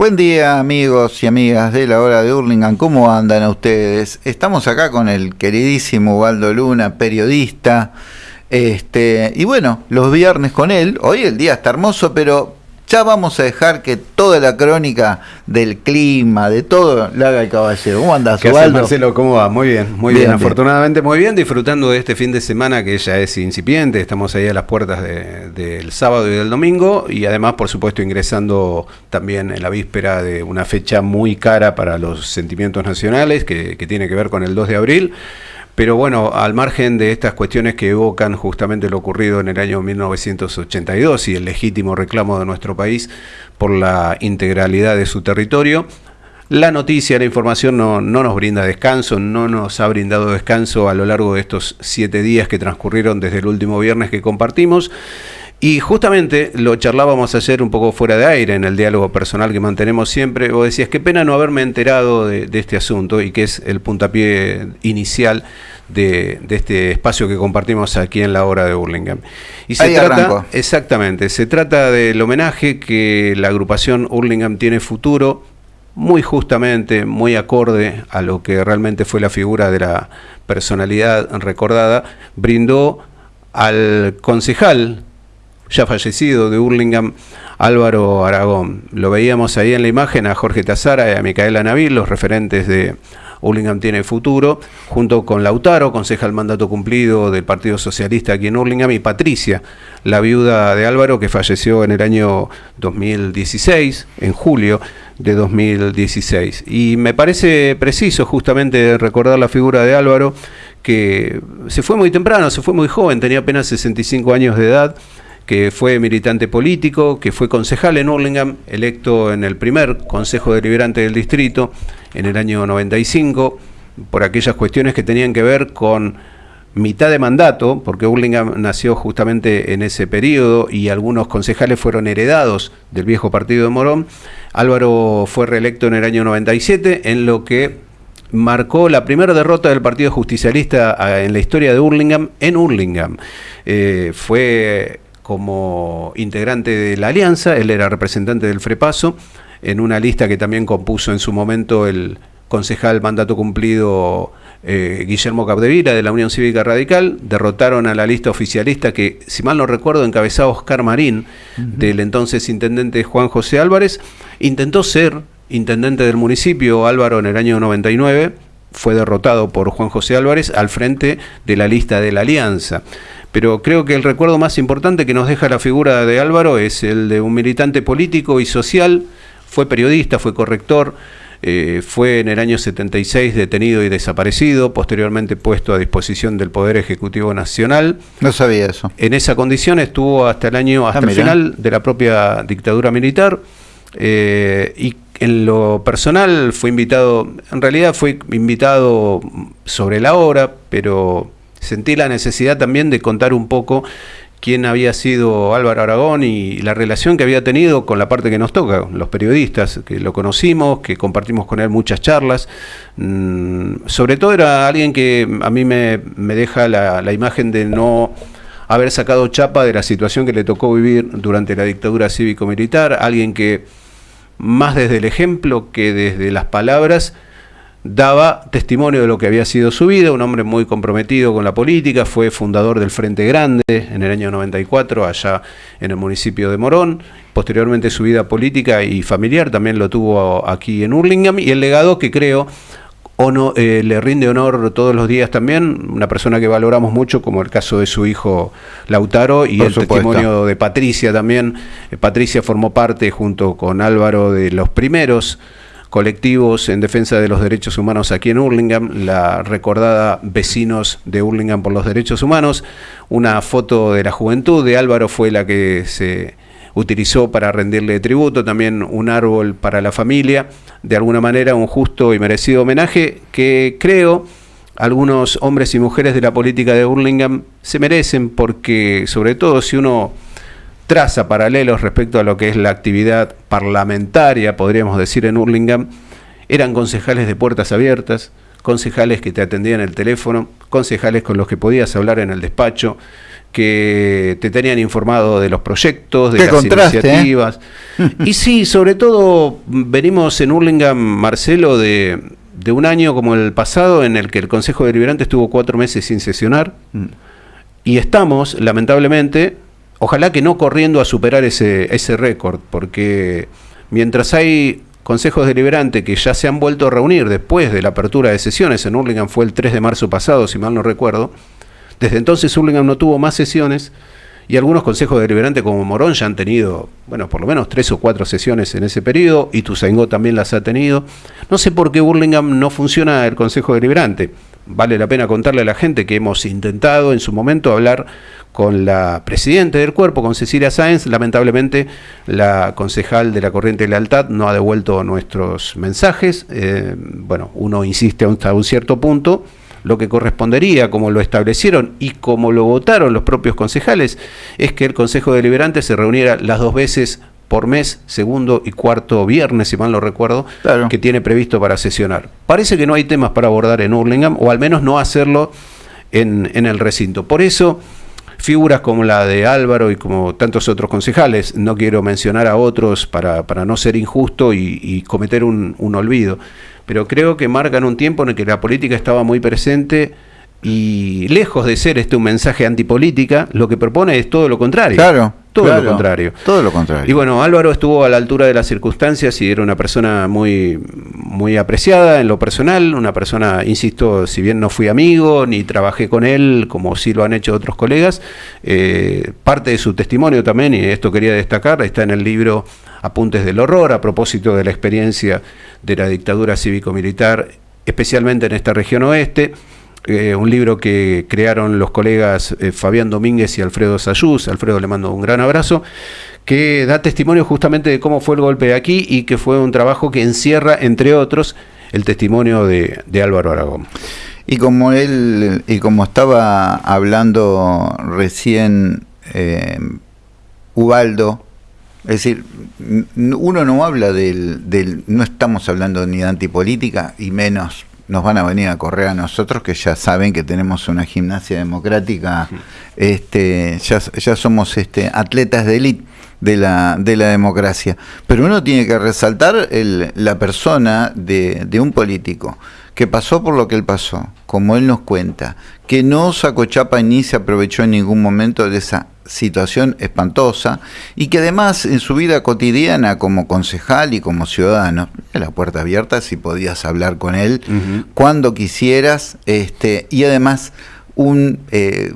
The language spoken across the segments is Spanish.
Buen día amigos y amigas de la hora de Hurlingham, ¿cómo andan ustedes? Estamos acá con el queridísimo Waldo Luna, periodista, este, y bueno, los viernes con él, hoy el día está hermoso, pero ya vamos a dejar que toda la crónica del clima, de todo, la haga el caballero. ¿Cómo andás, ¿Qué Marcelo? ¿Cómo va? Muy bien, muy bien, Afortunadamente muy bien, disfrutando de este fin de semana que ya es incipiente. Estamos ahí a las puertas del sábado y del domingo y además, por supuesto, ingresando también en la víspera de una fecha muy cara para los sentimientos nacionales que, que tiene que ver con el 2 de abril. Pero bueno, al margen de estas cuestiones que evocan justamente lo ocurrido en el año 1982 y el legítimo reclamo de nuestro país por la integralidad de su territorio, la noticia, la información no, no, nos brinda descanso, no nos ha brindado descanso a lo largo de estos siete días que transcurrieron desde el último viernes que compartimos. Y justamente lo charlábamos ayer un poco fuera de aire en el diálogo personal que mantenemos siempre. Vos decías, qué pena no haberme enterado de, este asunto y que es el puntapié inicial de, este espacio que compartimos aquí en la hora de Burlingame. Y se trata, exactamente, se trata del homenaje que la agrupación Hurlingham tiene futuro, muy justamente, muy acorde a lo que realmente fue la figura de la personalidad recordada, brindó al concejal ya fallecido de Hurlingham, Álvaro Aragón. Lo veíamos ahí en la imagen a Jorge Tazara y a Micaela Nabil, los referentes de Hurlingham tiene futuro, junto con Lautaro, concejal mandato cumplido del Partido Socialista aquí en Hurlingham, y Patricia, la viuda de Álvaro, que falleció en el año 2016, en julio de 2016. Y me parece preciso justamente recordar la figura de Álvaro, que se fue muy temprano, se fue muy joven, tenía apenas 65 años de edad, que fue militante político, que fue concejal en Hurlingham, electo en el primer Consejo Deliberante del Distrito en el año 95, por aquellas cuestiones que tenían que ver con mitad de mandato, porque Hurlingham nació justamente en ese periodo y algunos concejales fueron heredados del viejo partido de Morón. Álvaro fue reelecto en el año 97, en lo que marcó la primera derrota del Partido Justicialista ah, en la historia de Hurlingham en Hurlingham. Eh, fue como integrante de la alianza, él era representante del Frepaso, en una lista que también compuso en su momento el concejal mandato cumplido eh, Guillermo Capdevila de la Unión Cívica Radical, derrotaron a la lista oficialista que, si mal no recuerdo, encabezaba Oscar Marín, del entonces intendente Juan José Álvarez, intentó ser intendente del municipio Álvaro en el año 99, fue derrotado por Juan José Álvarez al frente de la lista de la Alianza pero creo que el recuerdo más importante que nos deja la figura de Álvaro es el de un militante político y social, fue periodista, fue corrector, eh, fue en el año 76 detenido y desaparecido, posteriormente puesto a disposición del Poder Ejecutivo Nacional. No sabía eso. En esa condición estuvo hasta el año, hasta ah, el final de la propia dictadura militar. Eh, y en lo personal fue invitado, en realidad fue invitado sobre la hora, pero sentí la necesidad también de contar un poco quién había sido Álvaro Aragón y la relación que había tenido con la parte que nos toca, los periodistas, que lo conocimos, que compartimos con él muchas charlas. Mm, sobre todo era alguien que a mí me, deja la, la, imagen de no haber sacado chapa de la situación que le tocó vivir durante la dictadura cívico-militar, alguien que más desde el ejemplo que desde las palabras, daba testimonio de lo que había sido su vida, un hombre muy comprometido con la política, fue fundador del Frente Grande en el año 94 allá en el municipio de Morón, posteriormente su vida política y familiar también lo tuvo aquí en Hurlingham y el legado que creo eh, le rinde honor todos los días también, una persona que valoramos mucho, como el caso de su hijo Lautaro y el testimonio de Patricia también. Eh, Patricia formó parte junto con Álvaro de los primeros colectivos en defensa de los derechos humanos aquí en Hurlingham, la recordada Vecinos de Hurlingham por los Derechos Humanos. Una foto de la juventud de Álvaro fue la que se utilizó para rendirle tributo, también un árbol para la familia, de alguna manera un justo y merecido homenaje que creo algunos hombres y mujeres de la política de Hurlingham se merecen porque sobre todo si uno traza paralelos respecto a lo que es la actividad parlamentaria, podríamos decir, en Hurlingham, eran concejales de puertas abiertas, concejales que te atendían el teléfono, concejales con los que podías hablar en el despacho, que te tenían informado de los proyectos, de las ¿eh? iniciativas. y sí, sobre todo venimos en Hurlingham, Marcelo, de, de, un año como el pasado en el que el Consejo Deliberante estuvo cuatro meses sin sesionar. Mm. Y estamos, lamentablemente, ojalá que no corriendo a superar ese, ese récord, porque mientras hay consejos deliberantes que ya se han vuelto a reunir después de la apertura de sesiones, en Hurlingham fue el 3 de marzo pasado, si mal no recuerdo, desde entonces Hurlingham no tuvo más sesiones y algunos consejos deliberantes como Morón ya han tenido, bueno, por lo menos tres o cuatro sesiones en ese periodo, y Tuzaingó también las ha tenido. No sé por qué Burlingame no funciona el consejo deliberante. Vale la pena contarle a la gente que hemos intentado en su momento hablar con la presidenta del cuerpo, con Cecilia Sáenz. Lamentablemente, la concejal de la Corriente de Lealtad no ha devuelto nuestros mensajes. Eh, bueno, uno insiste hasta un cierto punto lo que correspondería, como lo establecieron y como lo votaron los propios concejales, es que el Consejo Deliberante se reuniera las dos veces por mes, segundo y cuarto viernes, si mal no recuerdo, que tiene previsto para sesionar. Parece que no hay temas para abordar en Hurlingham, o al menos no hacerlo en, el recinto. Por eso, figuras como la de Álvaro y como tantos otros concejales, no quiero mencionar a otros para, no ser injusto y, cometer un, un olvido, pero creo que marcan un tiempo en el que la política estaba muy presente y lejos de ser este un mensaje antipolítica, lo que propone es todo lo contrario. Claro. Todo lo contrario. Todo lo contrario. Y bueno, Álvaro estuvo a la altura de las circunstancias y era una persona muy, muy apreciada en lo personal, una persona, insisto, si bien no fui amigo ni trabajé con él, como sí lo han hecho otros colegas, eh, parte de su testimonio también, y esto quería destacar, está en el libro Apuntes del Horror, a propósito de la experiencia de la dictadura cívico-militar, especialmente en esta región oeste. Eh, un libro que crearon los colegas eh, Fabián Domínguez y Alfredo Sayús, Alfredo le mando un gran abrazo, que da testimonio justamente de cómo fue el golpe de aquí y que fue un trabajo que encierra, entre otros, el testimonio de, Álvaro Aragón. Y como él, y como estaba hablando recién eh, Ubaldo, es decir, uno no habla del, del, no estamos hablando ni de antipolítica y menos nos van a venir a correr a nosotros que ya saben que tenemos una gimnasia democrática, este, ya, ya somos este, atletas de élite de la, de la democracia. Pero uno tiene que resaltar el, la persona de, de un político que pasó por lo que él pasó, como él nos cuenta, que no sacó chapa ni se aprovechó en ningún momento de esa situación espantosa y que además en su vida cotidiana como concejal y como ciudadano, la puerta abierta si podías hablar con él cuando quisieras este, y además un eh,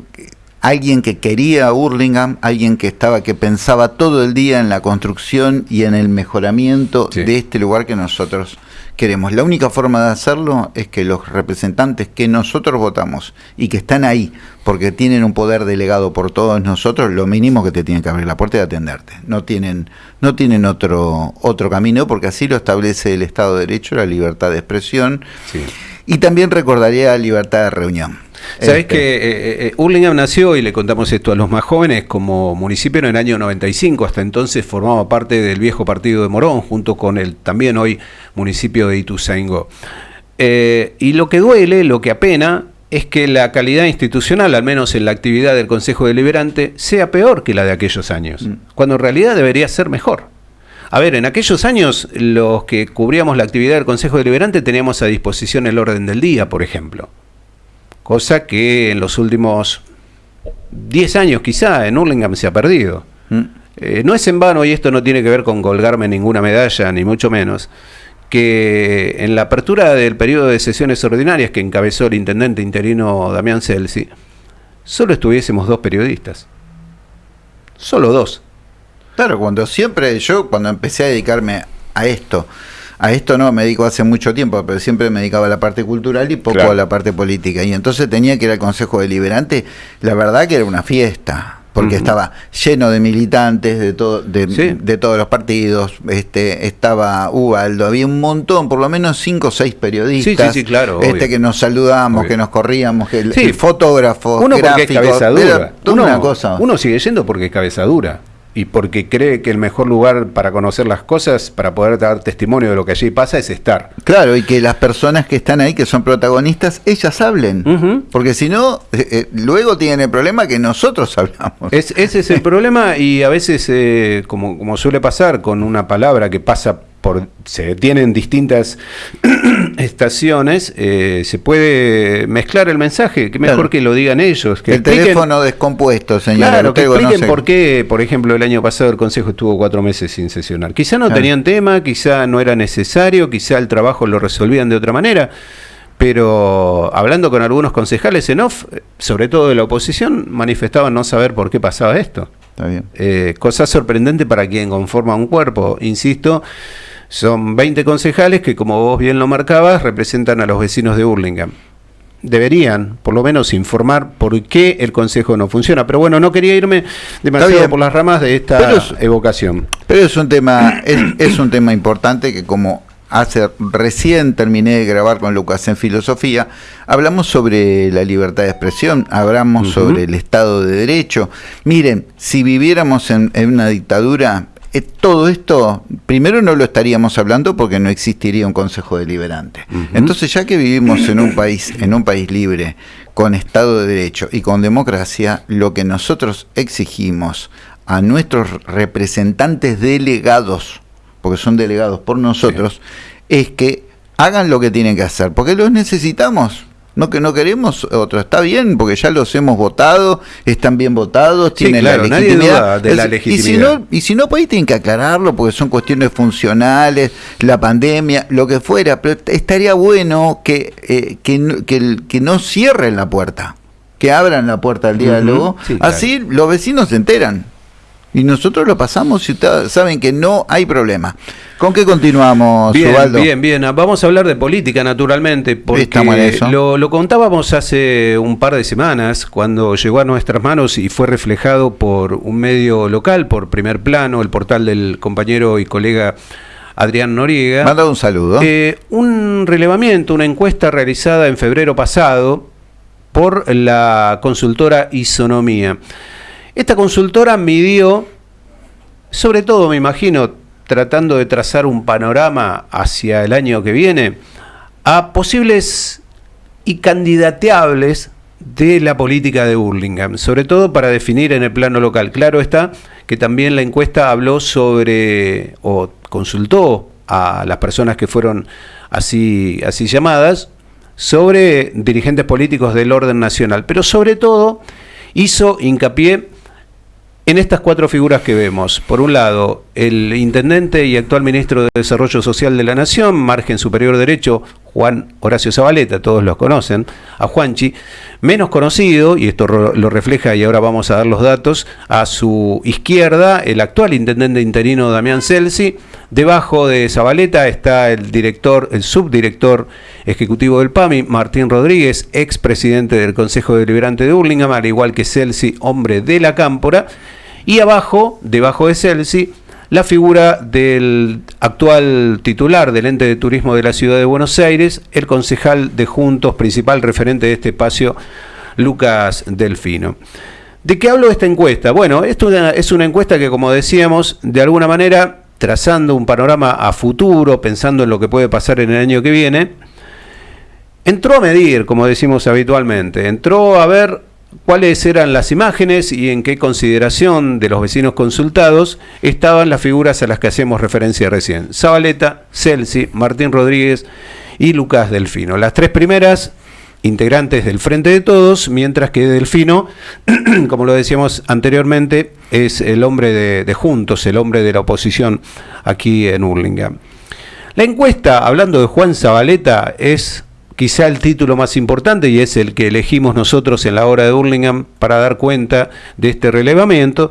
alguien que quería a Hurlingham, alguien que estaba que pensaba todo el día en la construcción y en el mejoramiento de este lugar que nosotros queremos. La única forma de hacerlo es que los representantes que nosotros votamos y que están ahí porque tienen un poder delegado por todos nosotros, lo mínimo que te tienen que abrir la puerta y atenderte. No tienen, no tienen otro, otro camino porque así lo establece el Estado de Derecho, la libertad de expresión. Y también recordaría la libertad de reunión. Sabes este. que eh, eh, Hurlingham nació, y le contamos esto a los más jóvenes, como municipio en el año 95. Hasta entonces formaba parte del viejo partido de Morón, junto con el también hoy municipio de Ituzaingó. Eh, y lo que duele, lo que apena, es que la calidad institucional, al menos en la actividad del Consejo Deliberante, sea peor que la de aquellos años, mm. cuando en realidad debería ser mejor. A ver, en aquellos años los que cubríamos la actividad del Consejo Deliberante teníamos a disposición el orden del día, por ejemplo cosa que en los últimos 10 años quizá en Hurlingham se ha perdido. Mm. Eh, no es en vano, y esto no tiene que ver con colgarme ninguna medalla, ni mucho menos, que en la apertura del periodo de sesiones ordinarias que encabezó el intendente interino Damián Celsi, solo estuviésemos dos periodistas. Solo dos. Claro, cuando siempre yo, cuando empecé a dedicarme a esto, a esto no me dedico hace mucho tiempo, pero siempre me dedicaba a la parte cultural y poco a la parte política. Y entonces tenía que ir al Consejo Deliberante, la verdad que era una fiesta porque estaba lleno de militantes de, todo, de, todos los partidos, este, estaba Ubaldo, había un montón, por lo menos cinco o seis periodistas, claro, este que nos saludamos, que nos corríamos, que fotógrafos, uno porque es cabeza dura. uno, una cosa. uno sigue yendo porque es cabeza dura. Y porque cree que el mejor lugar para conocer las cosas, para poder dar testimonio de lo que allí pasa, es estar. Claro, y que las personas que están ahí, que son protagonistas, ellas hablen. Porque si no, eh, eh, luego tienen el problema que nosotros hablamos. ese es el problema y a veces, eh, como, como suele pasar con una palabra que pasa se detienen distintas estaciones, eh, se puede mezclar el mensaje, que mejor que lo digan ellos. Que el teléfono descompuesto, señor. Claro, que expliquen por qué, por ejemplo, el año pasado el Consejo estuvo cuatro meses sin sesionar. Quizá no tenían tema, quizá no era necesario, quizá el trabajo lo resolvían de otra manera. Pero hablando con algunos concejales en off, sobre todo de la oposición, manifestaban no saber por qué pasaba esto. Está bien. Eh, cosa sorprendente para quien conforma un cuerpo, insisto. Son 20 concejales que, como vos bien lo marcabas, representan a los vecinos de Burlingame. Deberían, por lo menos, informar por qué el Consejo no funciona. Pero bueno, no quería irme demasiado por las ramas de esta evocación. Pero es un tema, es, un tema importante que como hace recién terminé de grabar con Lucas en filosofía, hablamos sobre la libertad de expresión, hablamos sobre el Estado de Derecho. Miren, si viviéramos en una dictadura, eh, todo esto, primero no lo estaríamos hablando porque no existiría un Consejo Deliberante. Entonces, ya que vivimos en un país, en un país libre, con Estado de Derecho y con democracia, lo que nosotros exigimos a nuestros representantes delegados, porque son delegados por nosotros, es que hagan lo que tienen que hacer, porque los necesitamos. No que no queremos otro, está bien, porque ya los hemos votado, están bien votados, tienen la legitimidad. de la legitimidad. Y si no, y si no, pues ahí tienen que aclararlo, porque son cuestiones funcionales, la pandemia, lo que fuera, pero estaría bueno que, eh, que, que, que, no cierren la puerta, que abran la puerta al diálogo, así los vecinos se enteran. Y nosotros lo pasamos y saben que no hay problema. ¿Con qué continuamos, bien, Bien, bien. Vamos a hablar de política, naturalmente, porque Lo, lo, contábamos hace un par de semanas, cuando llegó a nuestras manos y fue reflejado por un medio local, por primer plano, el portal del compañero y colega Adrián Noriega. Manda un saludo. Eh, un relevamiento, una encuesta realizada en febrero pasado por la consultora Isonomía. Esta consultora midió, sobre todo me imagino, tratando de trazar un panorama hacia el año que viene, a posibles y candidateables de la política de Burlingame, sobre todo para definir en el plano local. Claro está que también la encuesta habló sobre, o consultó a las personas que fueron así, así llamadas, sobre dirigentes políticos del orden nacional, pero sobre todo hizo hincapié en estas cuatro figuras que vemos, por un lado, el intendente y actual ministro de Desarrollo Social de la Nación, margen superior derecho, Juan Horacio Zabaleta, todos los conocen, a Juanchi, menos conocido, y esto lo refleja y ahora vamos a dar los datos, a su izquierda, el actual intendente interino Damián Celsi, debajo de Zabaleta está el director, el subdirector ejecutivo del PAMI, Martín Rodríguez, ex presidente del Consejo Deliberante de Burlingame, al igual que Celsi, hombre de la Cámpora, y abajo, debajo de Celsi, la figura del actual titular del ente de turismo de la ciudad de Buenos Aires, el concejal de Juntos, principal referente de este espacio, Lucas Delfino. ¿De qué hablo de esta encuesta? Bueno, esto es una encuesta que, como decíamos, de alguna manera, trazando un panorama a futuro, pensando en lo que puede pasar en el año que viene, entró a medir, como decimos habitualmente, entró a ver cuáles eran las imágenes y en qué consideración de los vecinos consultados estaban las figuras a las que hacemos referencia recién. Zabaleta, Celsi, Martín Rodríguez y Lucas Delfino. Las tres primeras integrantes del Frente de Todos, mientras que Delfino, como lo decíamos anteriormente, es el hombre de, Juntos, el hombre de la oposición aquí en Hurlingham. La encuesta, hablando de Juan Zabaleta, es quizá el título más importante y es el que elegimos nosotros en la hora de Burlingame para dar cuenta de este relevamiento,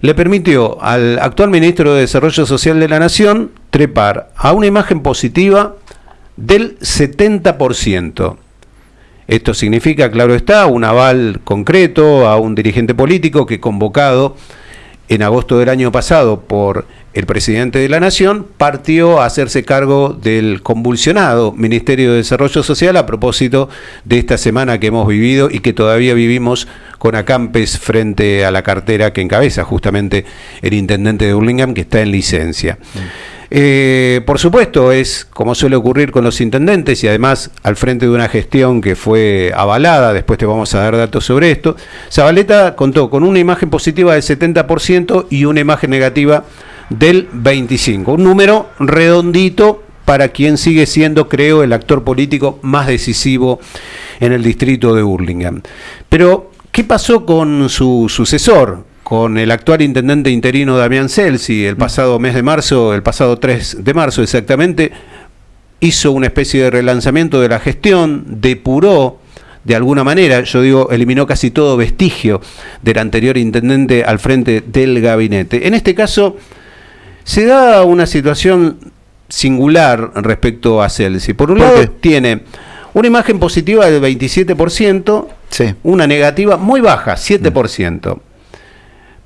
le permitió al actual ministro de Desarrollo Social de la Nación trepar a una imagen positiva del 70%. Esto significa, claro está, un aval concreto a un dirigente político que convocado en agosto del año pasado por el presidente de la Nación partió a hacerse cargo del convulsionado Ministerio de Desarrollo Social a propósito de esta semana que hemos vivido y que todavía vivimos con acampes frente a la cartera que encabeza justamente el intendente de Burlingame que está en licencia. Mm. Eh, por supuesto, es como suele ocurrir con los intendentes y además al frente de una gestión que fue avalada, después te vamos a dar datos sobre esto, Zabaleta contó con una imagen positiva del 70% y una imagen negativa del 25. Un número redondito para quien sigue siendo, creo, el actor político más decisivo en el distrito de Burlingame. Pero, ¿qué pasó con su sucesor? Con el actual intendente interino Damián Celsi, el pasado mes de marzo, el pasado 3 de marzo exactamente, hizo una especie de relanzamiento de la gestión, depuró de alguna manera, yo digo, eliminó casi todo vestigio del anterior intendente al frente del gabinete. En este caso, se da una situación singular respecto a Celsi. Por un lado, tiene una imagen positiva del 27%, una negativa muy baja, 7%.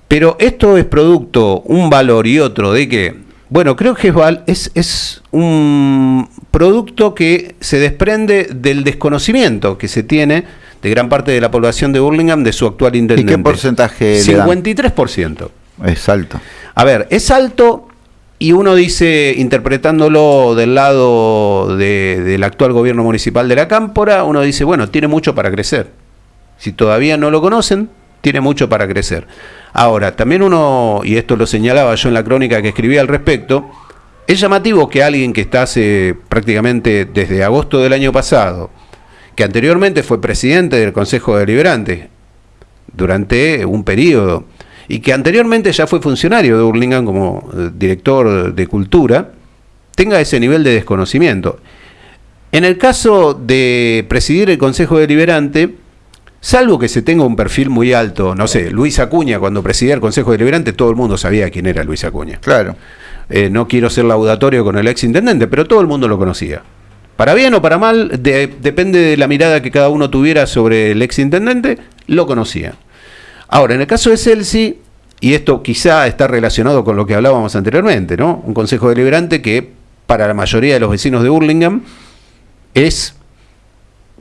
Pero esto es producto, un valor y otro de que, bueno, creo que es, es un producto que se desprende del desconocimiento que se tiene de gran parte de la población de Burlingame de su actual intendente. ¿Y qué porcentaje? 53%. Es alto. A ver, es alto y uno dice, interpretándolo del lado del actual gobierno municipal de la Cámpora, uno dice, bueno, tiene mucho para crecer. Si todavía no lo conocen, tiene mucho para crecer. Ahora, también uno, y esto lo señalaba yo en la crónica que escribí al respecto, es llamativo que alguien que está hace prácticamente desde agosto del año pasado, que anteriormente fue presidente del Consejo Deliberante durante un periodo, y que anteriormente ya fue funcionario de Burlingame como eh, director de cultura, tenga ese nivel de desconocimiento. En el caso de presidir el Consejo Deliberante, salvo que se tenga un perfil muy alto, no sé, Luis Acuña, cuando presidía el Consejo Deliberante, todo el mundo sabía quién era Luis Acuña. Claro. Eh, no quiero ser laudatorio con el ex intendente, pero todo el mundo lo conocía. Para bien o para mal, depende de la mirada que cada uno tuviera sobre el ex intendente, lo conocía. Ahora, en el caso de Celsi, y esto quizá está relacionado con lo que hablábamos anteriormente, ¿no? Un consejo deliberante que para la mayoría de los vecinos de Burlingame es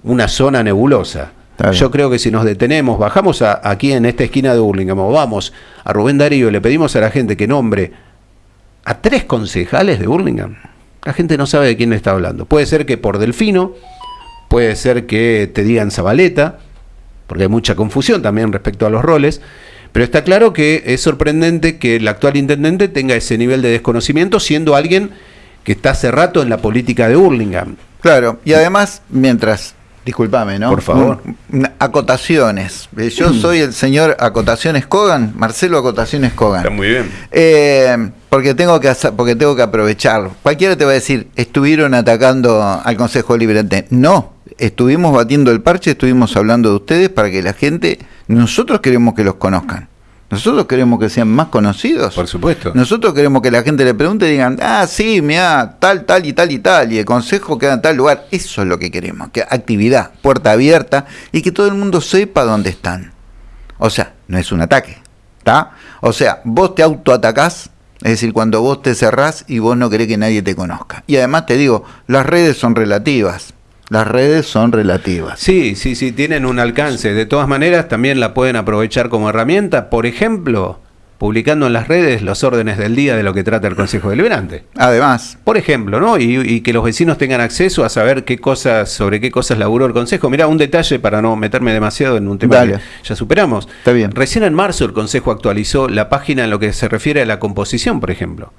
una zona nebulosa. Yo creo que si nos detenemos, bajamos aquí en esta esquina de Burlingame, o vamos a Rubén Darío y le pedimos a la gente que nombre a tres concejales de Burlingame, la gente no sabe de quién le está hablando. Puede ser que por Delfino, puede ser que te digan Zabaleta, porque hay mucha confusión también respecto a los roles, pero está claro que es sorprendente que el actual intendente tenga ese nivel de desconocimiento siendo alguien que está hace rato en la política de Burlingame. Claro, y además, mientras Disculpame, ¿no? Por favor. acotaciones. Eh, yo mm. soy el señor Acotaciones Cogan, Marcelo Acotaciones Cogan. Está muy bien. Eh, porque tengo que hacer, porque tengo que aprovechar. Cualquiera te va a decir, estuvieron atacando al Consejo Liberante. No, estuvimos batiendo el parche, estuvimos hablando de ustedes para que la gente, nosotros queremos que los conozcan. Nosotros queremos que sean más conocidos. Por supuesto. Nosotros queremos que la gente le pregunte y digan, ah, sí, mira, tal, tal y tal y tal, y el consejo queda en tal lugar. Eso es lo que queremos, que actividad, puerta abierta y que todo el mundo sepa dónde están. O sea, no es un ataque, ¿está? O sea, vos te autoatacás, es decir, cuando vos te cerrás y vos no querés que nadie te conozca. Y además te digo, las redes son relativas. Las redes son relativas. Sí, sí, sí, tienen un alcance. De todas maneras, también la pueden aprovechar como herramienta, por ejemplo, publicando en las redes los órdenes del día de lo que trata el Consejo Deliberante. Además. Por ejemplo, ¿no? Y, que los vecinos tengan acceso a saber qué cosas, sobre qué cosas laburó el Consejo. Mira, un detalle para no meterme demasiado en un tema que ya superamos. Está bien. Recién en marzo el Consejo actualizó la página en lo que se refiere a la composición, por ejemplo.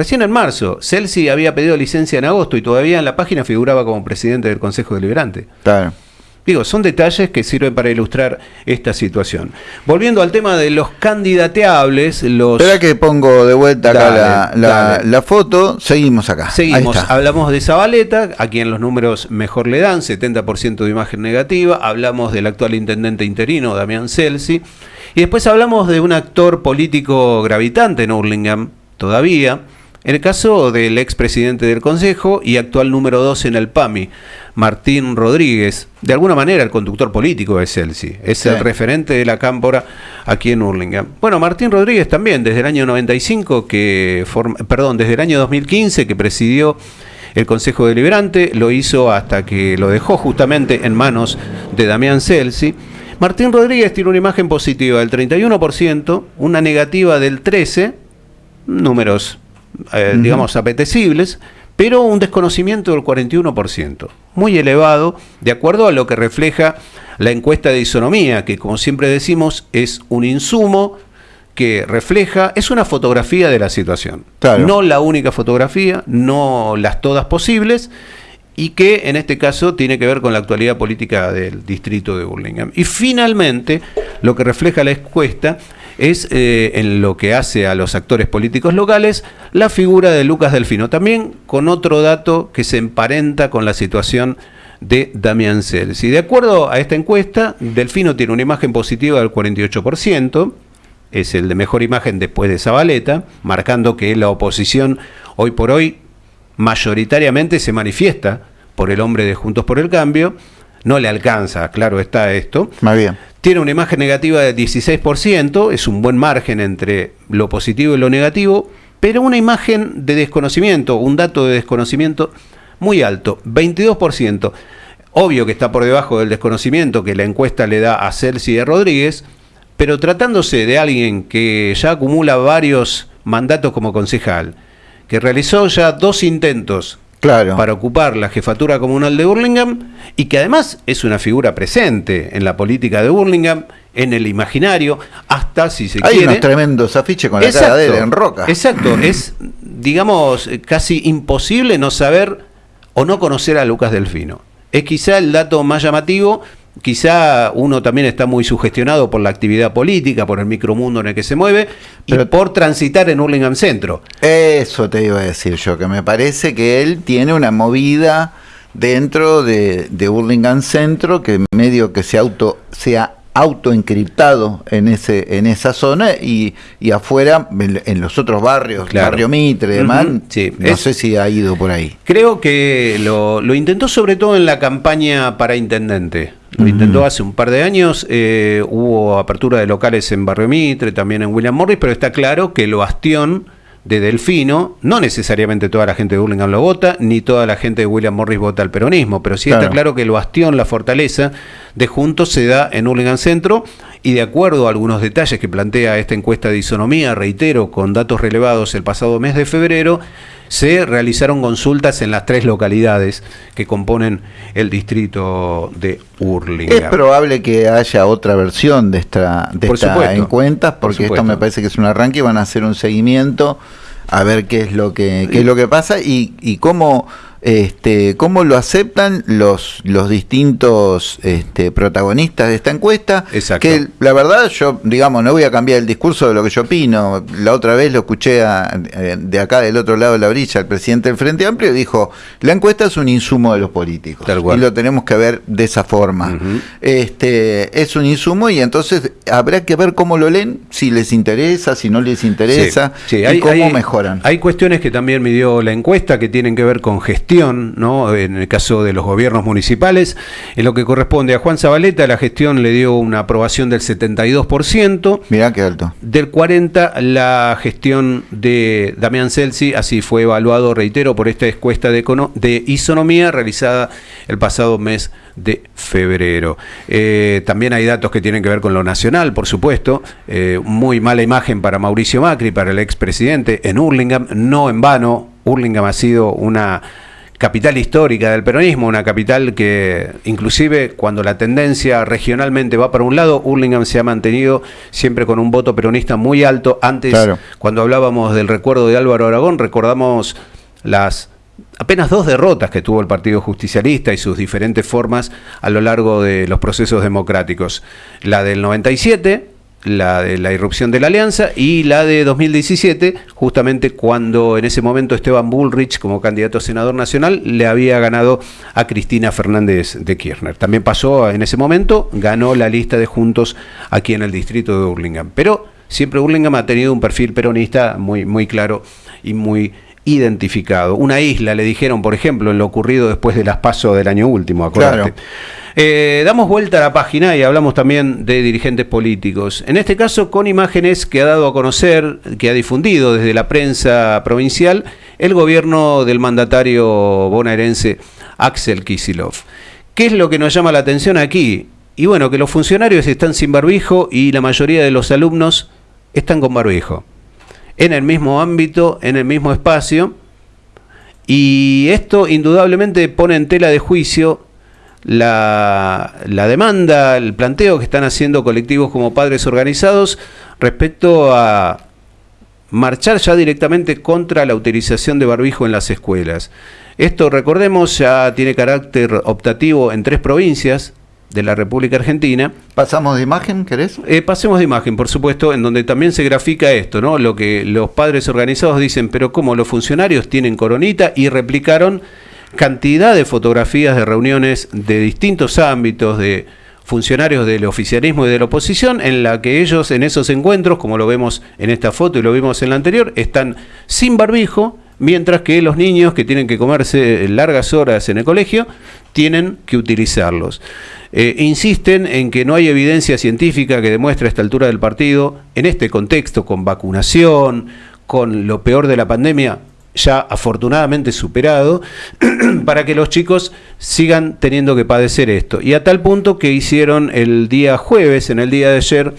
Recién en marzo, Celsi había pedido licencia en agosto y todavía en la página figuraba como presidente del Consejo Deliberante. Claro. Digo, son detalles que sirven para ilustrar esta situación. Volviendo al tema de los candidateables, los... Espera que pongo de vuelta acá la, foto, seguimos acá. Seguimos, hablamos de Zabaleta, a quien los números mejor le dan, 70% de imagen negativa, hablamos del actual intendente interino, Damián Celsi, y después hablamos de un actor político gravitante en Hurlingham, todavía, En el caso del expresidente del Consejo y actual número 2 en el PAMI, Martín Rodríguez, de alguna manera el conductor político de Celsi, es el referente de la cámpora aquí en Hurlingham. Bueno, Martín Rodríguez también, desde el año 95, que perdón, desde el año 2015 que presidió el Consejo Deliberante, lo hizo hasta que lo dejó justamente en manos de Damián Celsi. Martín Rodríguez tiene una imagen positiva del 31%, una negativa del 13%, números eh, digamos, apetecibles, pero un desconocimiento del 41%, muy elevado, de acuerdo a lo que refleja la encuesta de isonomía, que como siempre decimos es un insumo que refleja, es una fotografía de la situación. No la única fotografía, no las todas posibles, y que en este caso tiene que ver con la actualidad política del distrito de Burlingame. Y finalmente, lo que refleja la encuesta es eh, en lo que hace a los actores políticos locales la figura de Lucas Delfino, también con otro dato que se emparenta con la situación de Damián Celsi. De acuerdo a esta encuesta, Delfino tiene una imagen positiva del 48%, es el de mejor imagen después de Zabaleta, marcando que la oposición hoy por hoy mayoritariamente se manifiesta por el hombre de Juntos por el Cambio, no le alcanza, claro está esto. Más bien. Tiene una imagen negativa de 16%, es un buen margen entre lo positivo y lo negativo, pero una imagen de desconocimiento, un dato de desconocimiento muy alto, 22%. Obvio que está por debajo del desconocimiento que la encuesta le da a Celsi y Rodríguez, pero tratándose de alguien que ya acumula varios mandatos como concejal, que realizó ya dos intentos claro. para ocupar la jefatura comunal de Burlingame y que además es una figura presente en la política de Burlingame, en el imaginario, hasta si se Hay quiere. Hay unos tremendos afiches con la cara de él en roca. Exacto, es, digamos, casi imposible no saber o no conocer a Lucas Delfino. Es quizá el dato más llamativo quizá uno también está muy sugestionado por la actividad política, por el micromundo en el que se mueve y por transitar en Hurlingham Centro. Eso te iba a decir yo, que me parece que él tiene una movida dentro de, de Hurlingham Centro que medio que se auto se ha autoencriptado en ese en esa zona y, y afuera en, los otros barrios, barrio Mitre, demás, no sé si ha ido por ahí. Creo que lo, lo intentó sobre todo en la campaña para intendente. Lo intentó hace un par de años, eh, hubo apertura de locales en Barrio Mitre, también en William Morris, pero está claro que el bastión de Delfino, no necesariamente toda la gente de Burlingame lo vota, ni toda la gente de William Morris vota al peronismo, pero sí está claro que el bastión, la fortaleza de Juntos se da en Burlingame Centro y de acuerdo a algunos detalles que plantea esta encuesta de isonomía, reitero, con datos relevados el pasado mes de febrero, se realizaron consultas en las tres localidades que componen el distrito de Hurlingham. Es probable que haya otra versión de esta, de esta encuesta, porque esto me parece que es un arranque y van a hacer un seguimiento a ver qué es lo que, qué es lo que pasa y, y cómo este, cómo lo aceptan los, los distintos este, protagonistas de esta encuesta. Que la verdad, yo, digamos, no voy a cambiar el discurso de lo que yo opino. La otra vez lo escuché eh, de acá del otro lado de la brilla, el presidente del Frente Amplio dijo: la encuesta es un insumo de los políticos. Y lo tenemos que ver de esa forma. este, es un insumo y entonces habrá que ver cómo lo leen, si les interesa, si no les interesa, y cómo mejoran. Hay cuestiones que también midió la encuesta que tienen que ver con gestión ¿no? en el caso de los gobiernos municipales. En lo que corresponde a Juan Zabaleta, la gestión le dio una aprobación del 72%. Mirá qué alto. Del 40% la gestión de Damián Celsi, así fue evaluado, reitero, por esta encuesta de, de isonomía realizada el pasado mes de febrero. Eh, también hay datos que tienen que ver con lo nacional, por supuesto. Eh, muy mala imagen para Mauricio Macri, para el expresidente en Hurlingham, no en vano. Hurlingham ha sido una capital histórica del peronismo, una capital que inclusive cuando la tendencia regionalmente va para un lado, Hurlingham se ha mantenido siempre con un voto peronista muy alto. Antes, cuando hablábamos del recuerdo de Álvaro Aragón, recordamos las apenas dos derrotas que tuvo el Partido Justicialista y sus diferentes formas a lo largo de los procesos democráticos. La del 97, la de la irrupción de la alianza y la de 2017, justamente cuando en ese momento Esteban Bullrich, como candidato a senador nacional, le había ganado a Cristina Fernández de Kirchner. También pasó en ese momento, ganó la lista de Juntos aquí en el distrito de Burlingame. Pero siempre Burlingame ha tenido un perfil peronista muy, muy claro y muy identificado. Una isla, le dijeron, por ejemplo, en lo ocurrido después de las pasos del año último, acuérdate. Eh, damos vuelta a la página y hablamos también de dirigentes políticos. En este caso, con imágenes que ha dado a conocer, que ha difundido desde la prensa provincial, el gobierno del mandatario bonaerense Axel Kisilov. ¿Qué es lo que nos llama la atención aquí? Y bueno, que los funcionarios están sin barbijo y la mayoría de los alumnos están con barbijo. En el mismo ámbito, en el mismo espacio. Y esto indudablemente pone en tela de juicio la, demanda, el planteo que están haciendo colectivos como padres organizados respecto a marchar ya directamente contra la utilización de barbijo en las escuelas. Esto, recordemos, ya tiene carácter optativo en tres provincias de la República Argentina. ¿Pasamos de imagen, querés? Eh, pasemos de imagen, por supuesto, en donde también se grafica esto, ¿no? Lo que los padres organizados dicen, pero como los funcionarios tienen coronita y replicaron cantidad de fotografías de reuniones de distintos ámbitos, de funcionarios del oficialismo y de la oposición, en la que ellos en esos encuentros, como lo vemos en esta foto y lo vimos en la anterior, están sin barbijo, mientras que los niños que tienen que comerse largas horas en el colegio, tienen que utilizarlos. Eh, insisten en que no hay evidencia científica que demuestre a esta altura del partido, en este contexto, con vacunación, con lo peor de la pandemia, ya afortunadamente superado, para que los chicos sigan teniendo que padecer esto. Y a tal punto que hicieron el día jueves, en el día de ayer,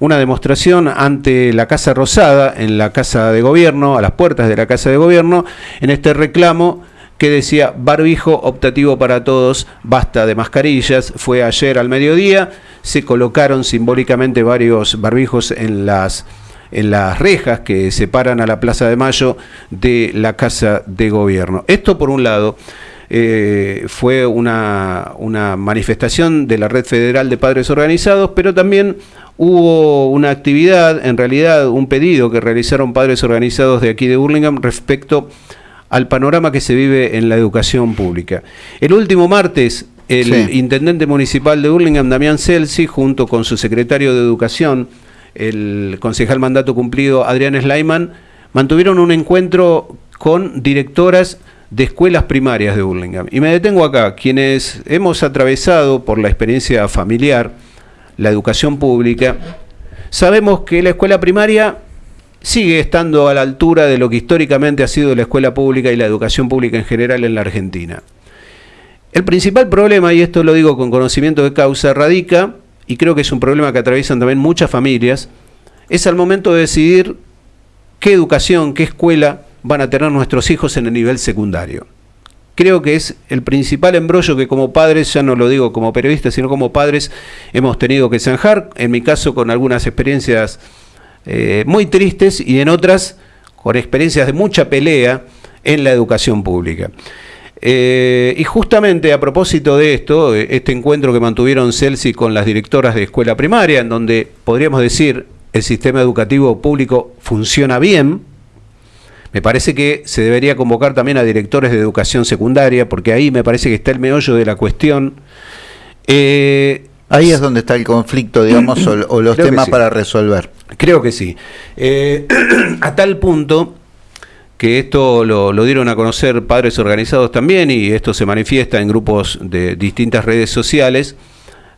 una demostración ante la Casa Rosada, en la Casa de Gobierno, a las puertas de la Casa de Gobierno, en este reclamo que decía barbijo optativo para todos, basta de mascarillas. Fue ayer al mediodía, se colocaron simbólicamente varios barbijos en las en las rejas que separan a la Plaza de Mayo de la Casa de Gobierno. Esto por un lado. Eh, fue una, una, manifestación de la Red Federal de Padres Organizados, pero también hubo una actividad, en realidad un pedido que realizaron padres organizados de aquí de Burlingame respecto al panorama que se vive en la educación pública. El último martes, el intendente municipal de Burlingame, Damián Celsi, junto con su secretario de Educación, el concejal mandato cumplido Adrián Sleiman, mantuvieron un encuentro con directoras de escuelas primarias de Burlingame. Y me detengo acá, quienes hemos atravesado por la experiencia familiar la educación pública, sabemos que la escuela primaria sigue estando a la altura de lo que históricamente ha sido la escuela pública y la educación pública en general en la Argentina. El principal problema, y esto lo digo con conocimiento de causa, radica y creo que es un problema que atraviesan también muchas familias, es al momento de decidir qué educación, qué escuela van a tener nuestros hijos en el nivel secundario. Creo que es el principal embrollo que como padres, ya no lo digo como periodistas, sino como padres, hemos tenido que zanjar, en mi caso con algunas experiencias eh, muy tristes y en otras con experiencias de mucha pelea en la educación pública. Eh, y justamente a propósito de esto, este encuentro que mantuvieron Celsi con las directoras de escuela primaria, en donde podríamos decir el sistema educativo público funciona bien, me parece que se debería convocar también a directores de educación secundaria, porque ahí me parece que está el meollo de la cuestión. Eh, ahí es donde está el conflicto, digamos, o, los temas para resolver. Creo que sí. a tal punto que esto lo, dieron a conocer padres organizados también y esto se manifiesta en grupos de distintas redes sociales.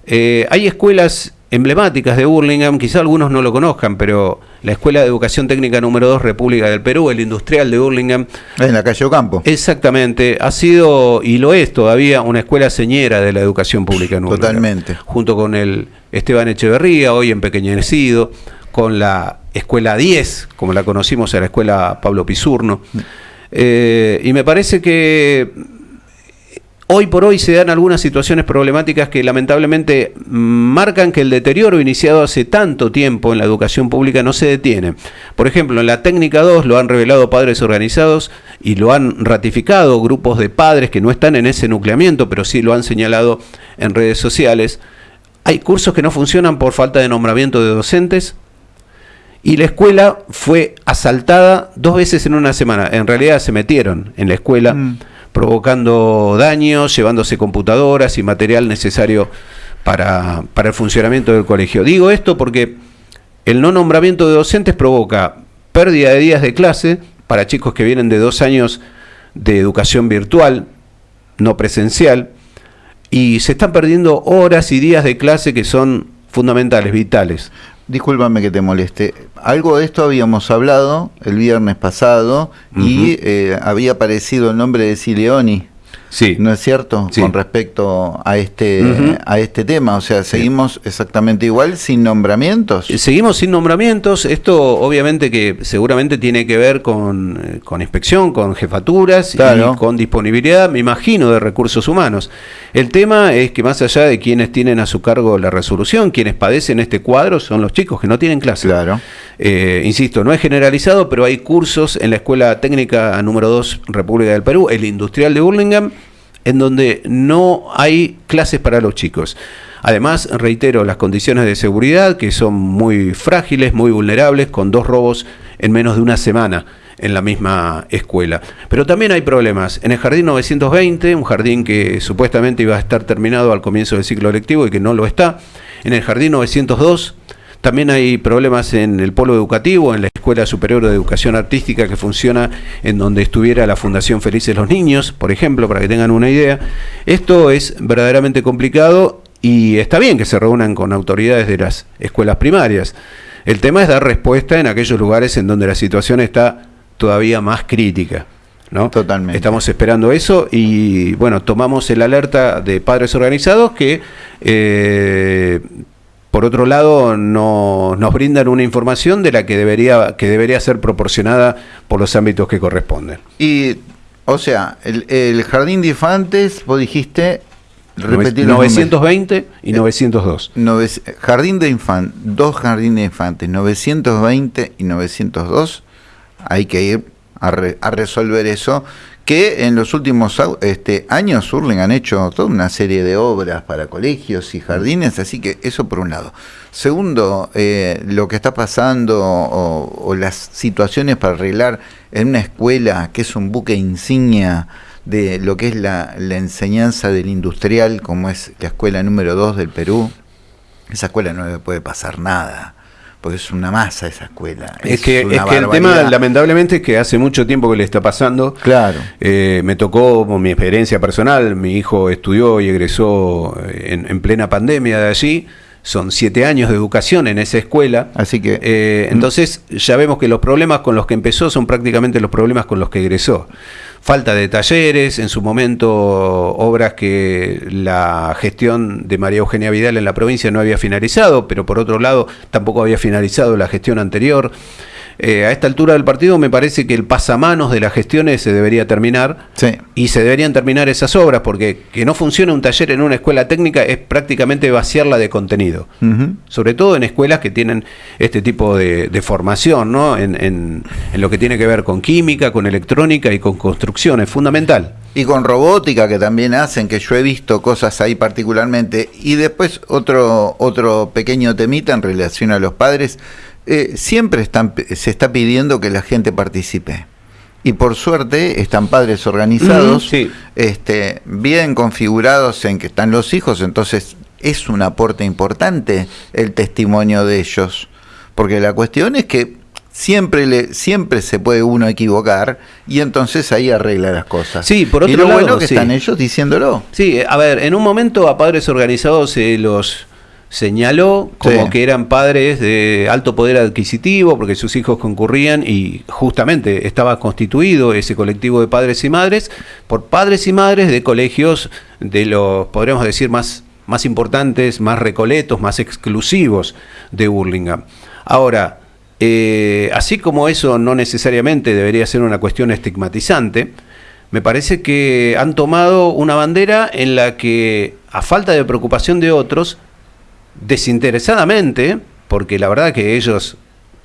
Eh, hay escuelas emblemáticas de Burlingame, quizá algunos no lo conozcan, pero la Escuela de Educación Técnica número 2 República del Perú, el Industrial de Burlingame. En la calle Ocampo. Exactamente, ha sido y lo es todavía una escuela señera de la educación pública en Burlingame. Totalmente. Junto con el Esteban Echeverría, hoy empequeñecido, con la Escuela 10, como la conocimos, a la Escuela Pablo Pisurno. Eh, y me parece que hoy por hoy se dan algunas situaciones problemáticas que lamentablemente marcan que el deterioro iniciado hace tanto tiempo en la educación pública no se detiene. Por ejemplo, en la técnica 2 lo han revelado padres organizados y lo han ratificado grupos de padres que no están en ese nucleamiento, pero sí lo han señalado en redes sociales. Hay cursos que no funcionan por falta de nombramiento de docentes, y la escuela fue asaltada dos veces en una semana. En realidad se metieron en la escuela, mm. Provocando daños, llevándose computadoras y material necesario para, para el funcionamiento del colegio. Digo esto porque el no nombramiento de docentes provoca pérdida de días de clase para chicos que vienen de dos años de educación virtual, no presencial, y se están perdiendo horas y días de clase que son fundamentales, vitales. Discúlpame que te moleste. Algo de esto habíamos hablado el viernes pasado y eh, había aparecido el nombre de Sileoni. Sí. ¿No es cierto? Con respecto a este, a este tema. O sea, seguimos exactamente igual, sin nombramientos. Eh, seguimos sin nombramientos. Esto obviamente que seguramente tiene que ver con, eh, con inspección, con jefaturas y con disponibilidad, me imagino, de recursos humanos. El tema es que más allá de quienes tienen a su cargo la resolución, quienes padecen este cuadro son los chicos que no tienen clase. Claro. Eh, insisto, no es generalizado, pero hay cursos en la Escuela Técnica número 2 República del Perú, el Industrial de Burlingame, en donde no hay clases para los chicos. Además, reitero, las condiciones de seguridad que son muy frágiles, muy vulnerables, con dos robos en menos de una semana en la misma escuela. Pero también hay problemas. En el jardín 920, un jardín que supuestamente iba a estar terminado al comienzo del ciclo lectivo y que no lo está. En el jardín 902, también hay problemas en el polo educativo, en la Escuela Superior de Educación Artística que funciona en donde estuviera la Fundación Felices los Niños, por ejemplo, para que tengan una idea. Esto es verdaderamente complicado y está bien que se reúnan con autoridades de las escuelas primarias. El tema es dar respuesta en aquellos lugares en donde la situación está todavía más crítica. ¿no? Totalmente. Estamos esperando eso y bueno, tomamos el alerta de padres organizados que eh, por otro lado, no, nos brindan una información de la que debería, que debería ser proporcionada por los ámbitos que corresponden. Y, o sea, el, jardín de infantes, vos dijiste, repetir 920 y 902. Eh, jardín de infantes, dos jardines de infantes, 920 y 902, hay que ir a, a resolver eso que en los últimos este, años Urling han hecho toda una serie de obras para colegios y jardines, así que eso por un lado. Segundo, eh, lo que está pasando o, las situaciones para arreglar en una escuela que es un buque insignia de lo que es la, la enseñanza del industrial, como es la escuela número 2 del Perú, esa escuela no le puede pasar nada porque es una masa esa escuela. Es, que, es que el tema, lamentablemente, es que hace mucho tiempo que le está pasando. Claro. Eh, me tocó mi experiencia personal, mi hijo estudió y egresó en, en, plena pandemia de allí. Son siete años de educación en esa escuela. Así que. Eh, entonces, ya vemos que los problemas con los que empezó son prácticamente los problemas con los que egresó falta de talleres, en su momento obras que la gestión de María Eugenia Vidal en la provincia no había finalizado, pero por otro lado tampoco había finalizado la gestión anterior. Eh, a esta altura del partido me parece que el pasamanos de las gestiones se debería terminar y se deberían terminar esas obras porque que no funcione un taller en una escuela técnica es prácticamente vaciarla de contenido, sobre todo en escuelas que tienen este tipo de, formación, ¿no? En, en, lo que tiene que ver con química, con electrónica y con construcción, es fundamental. Y con robótica que también hacen, que yo he visto cosas ahí particularmente. Y después otro, otro pequeño temita en relación a los padres eh, siempre están, se está pidiendo que la gente participe. Y por suerte están padres organizados, este, bien configurados en que están los hijos, entonces es un aporte importante el testimonio de ellos. Porque la cuestión es que siempre le siempre se puede uno equivocar y entonces ahí arregla las cosas. Sí, por otro y lo bueno que están ellos diciéndolo. Sí, a ver, en un momento a padres organizados se los señaló como que eran padres de alto poder adquisitivo porque sus hijos concurrían y justamente estaba constituido ese colectivo de padres y madres por padres y madres de colegios de los, podríamos decir, más, más importantes, más recoletos, más exclusivos de Burlingame. Ahora, eh, así como eso no necesariamente debería ser una cuestión estigmatizante, me parece que han tomado una bandera en la que, a falta de preocupación de otros, desinteresadamente, porque la verdad que ellos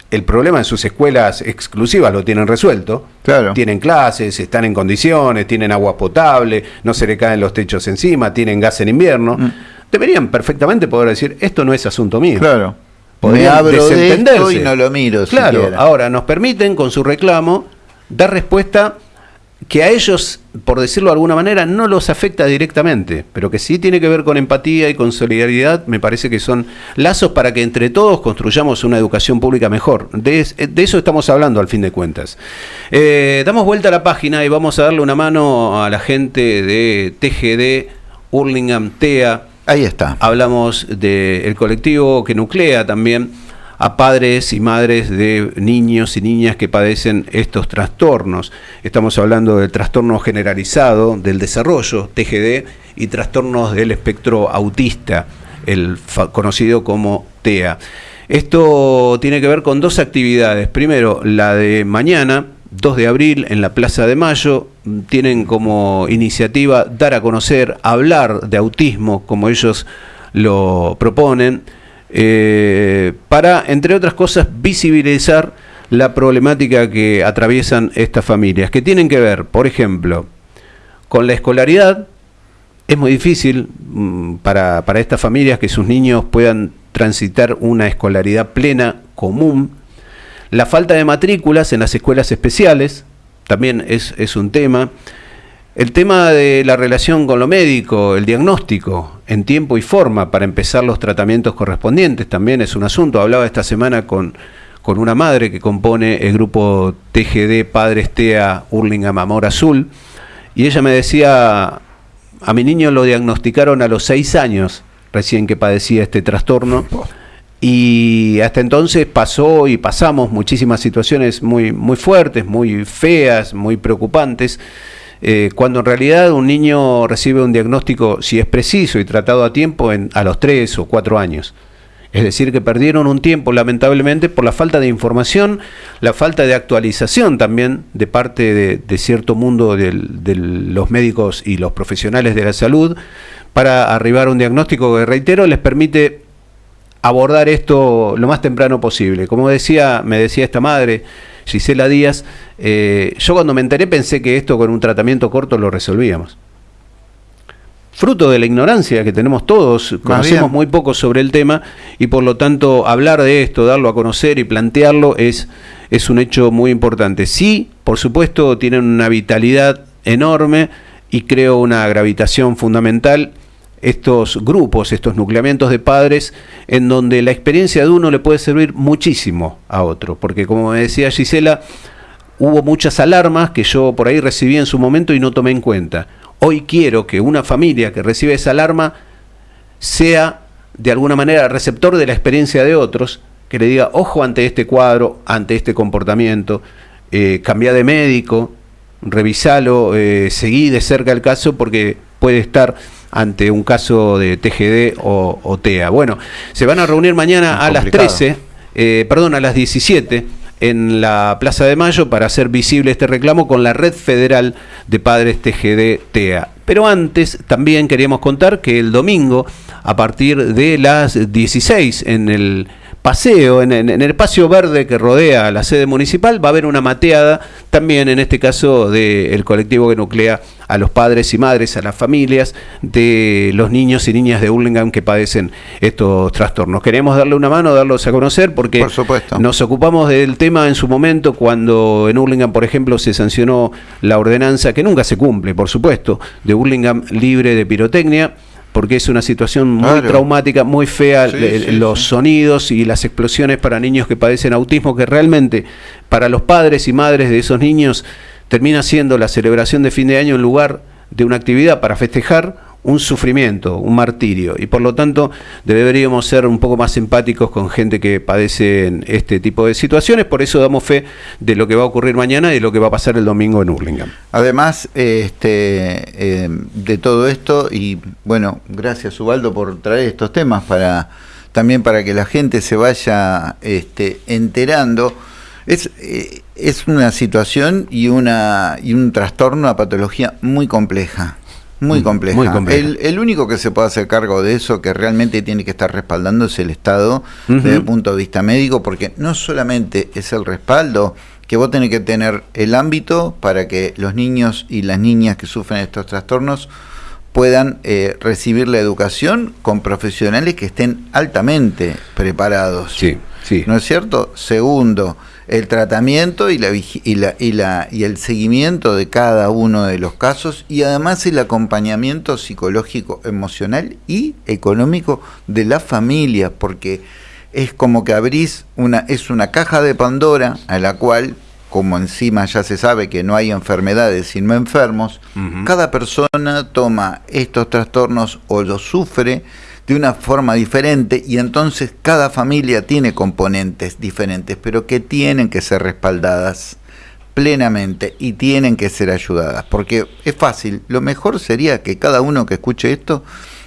el problema en sus escuelas exclusivas lo tienen resuelto. Claro. Tienen clases, están en condiciones, tienen agua potable, no se le caen los techos encima, tienen gas en invierno. Mm. Deberían perfectamente poder decir, esto no es asunto mío. Claro. Podrían desentenderse. y no lo miro. Claro, ahora nos permiten con su reclamo dar respuesta que a ellos, por decirlo de alguna manera, no los afecta directamente, pero que sí tiene que ver con empatía y con solidaridad, me parece que son lazos para que entre todos construyamos una educación pública mejor. De, eso estamos hablando al fin de cuentas. Eh, damos vuelta a la página y vamos a darle una mano a la gente de TGD, Hurlingham, TEA. Ahí está. Hablamos del colectivo que nuclea también a padres y madres de niños y niñas que padecen estos trastornos. Estamos hablando del trastorno generalizado del desarrollo, TGD, y trastornos del espectro autista, el conocido como TEA. Esto tiene que ver con dos actividades. Primero, la de mañana, 2 de abril, en la Plaza de Mayo, tienen como iniciativa dar a conocer, hablar de autismo, como ellos lo proponen eh, para, entre otras cosas, visibilizar la problemática que atraviesan estas familias, que tienen que ver, por ejemplo, con la escolaridad. Es muy difícil mm, para, para estas familias que sus niños puedan transitar una escolaridad plena, común. La falta de matrículas en las escuelas especiales también es, es un tema. El tema de la relación con lo médico, el diagnóstico en tiempo y forma para empezar los tratamientos correspondientes también es un asunto. Hablaba esta semana con, con una madre que compone el grupo TGD Padres TEA Hurlingham Amor Azul y ella me decía, a mi niño lo diagnosticaron a los seis años recién que padecía este trastorno y hasta entonces pasó y pasamos muchísimas situaciones muy, muy fuertes, muy feas, muy preocupantes eh, cuando en realidad un niño recibe un diagnóstico, si es preciso y tratado a tiempo, en, a los 3 o 4 años. Es decir, que perdieron un tiempo, lamentablemente, por la falta de información, la falta de actualización también de parte de, cierto mundo de los médicos y los profesionales de la salud, para arribar a un diagnóstico que, reitero, les permite abordar esto lo más temprano posible. Como decía, me decía esta madre, Gisela Díaz, eh, yo cuando me enteré pensé que esto con un tratamiento corto lo resolvíamos. Fruto de la ignorancia que tenemos todos, conocemos muy poco sobre el tema y por lo tanto hablar de esto, darlo a conocer y plantearlo es, es un hecho muy importante. Sí, por supuesto, tienen una vitalidad enorme y creo una gravitación fundamental estos grupos, estos nucleamientos de padres, en donde la experiencia de uno le puede servir muchísimo a otro, porque como me decía Gisela, hubo muchas alarmas que yo por ahí recibí en su momento y no tomé en cuenta. Hoy quiero que una familia que recibe esa alarma sea de alguna manera receptor de la experiencia de otros, que le diga, ojo ante este cuadro, ante este comportamiento, eh, cambia de médico, revisalo, eh, seguí de cerca el caso porque puede estar ante un caso de TGD o, TEA. Bueno, se van a reunir mañana a las 13, eh, perdón, a las 17 en la Plaza de Mayo para hacer visible este reclamo con la Red Federal de Padres TGD TEA. Pero antes también queríamos contar que el domingo, a partir de las 16 en el paseo, en, el espacio verde que rodea la sede municipal, va a haber una mateada también en este caso del colectivo que nuclea a los padres y madres, a las familias de los niños y niñas de Hurlingham que padecen estos trastornos. Queremos darle una mano, darlos a conocer porque nos ocupamos del tema en su momento cuando en Hurlingham, por ejemplo, se sancionó la ordenanza que nunca se cumple, por supuesto, de Hurlingham libre de pirotecnia porque es una situación muy traumática, muy fea, los sonidos y las explosiones para niños que padecen autismo, que realmente para los padres y madres de esos niños termina siendo la celebración de fin de año en lugar de una actividad para festejar un sufrimiento, un martirio, y por lo tanto deberíamos ser un poco más empáticos con gente que padece este tipo de situaciones, por eso damos fe de lo que va a ocurrir mañana y de lo que va a pasar el domingo en Hurlingham. Además este, eh, de todo esto, y bueno, gracias Ubaldo por traer estos temas para también para que la gente se vaya este, enterando. Es, eh, es una situación y, una, y un trastorno, una patología muy compleja. Muy compleja. El, único que se puede hacer cargo de eso, que realmente tiene que estar respaldando, es el Estado desde el punto de vista médico, porque no solamente es el respaldo, que vos tenés que tener el ámbito para que los niños y las niñas que sufren estos trastornos puedan eh, recibir la educación con profesionales que estén altamente preparados. Sí. ¿no es cierto? Segundo, el tratamiento y, la, y, la, y, la, y el seguimiento de cada uno de los casos y además el acompañamiento psicológico, emocional y económico de la familia, porque es como que abrís una, es una caja de Pandora a la cual como encima ya se sabe que no hay enfermedades sino enfermos, cada persona toma estos trastornos o los sufre de una forma diferente y entonces cada familia tiene componentes diferentes, pero que tienen que ser respaldadas plenamente y tienen que ser ayudadas, porque es fácil, lo mejor sería que cada uno que escuche esto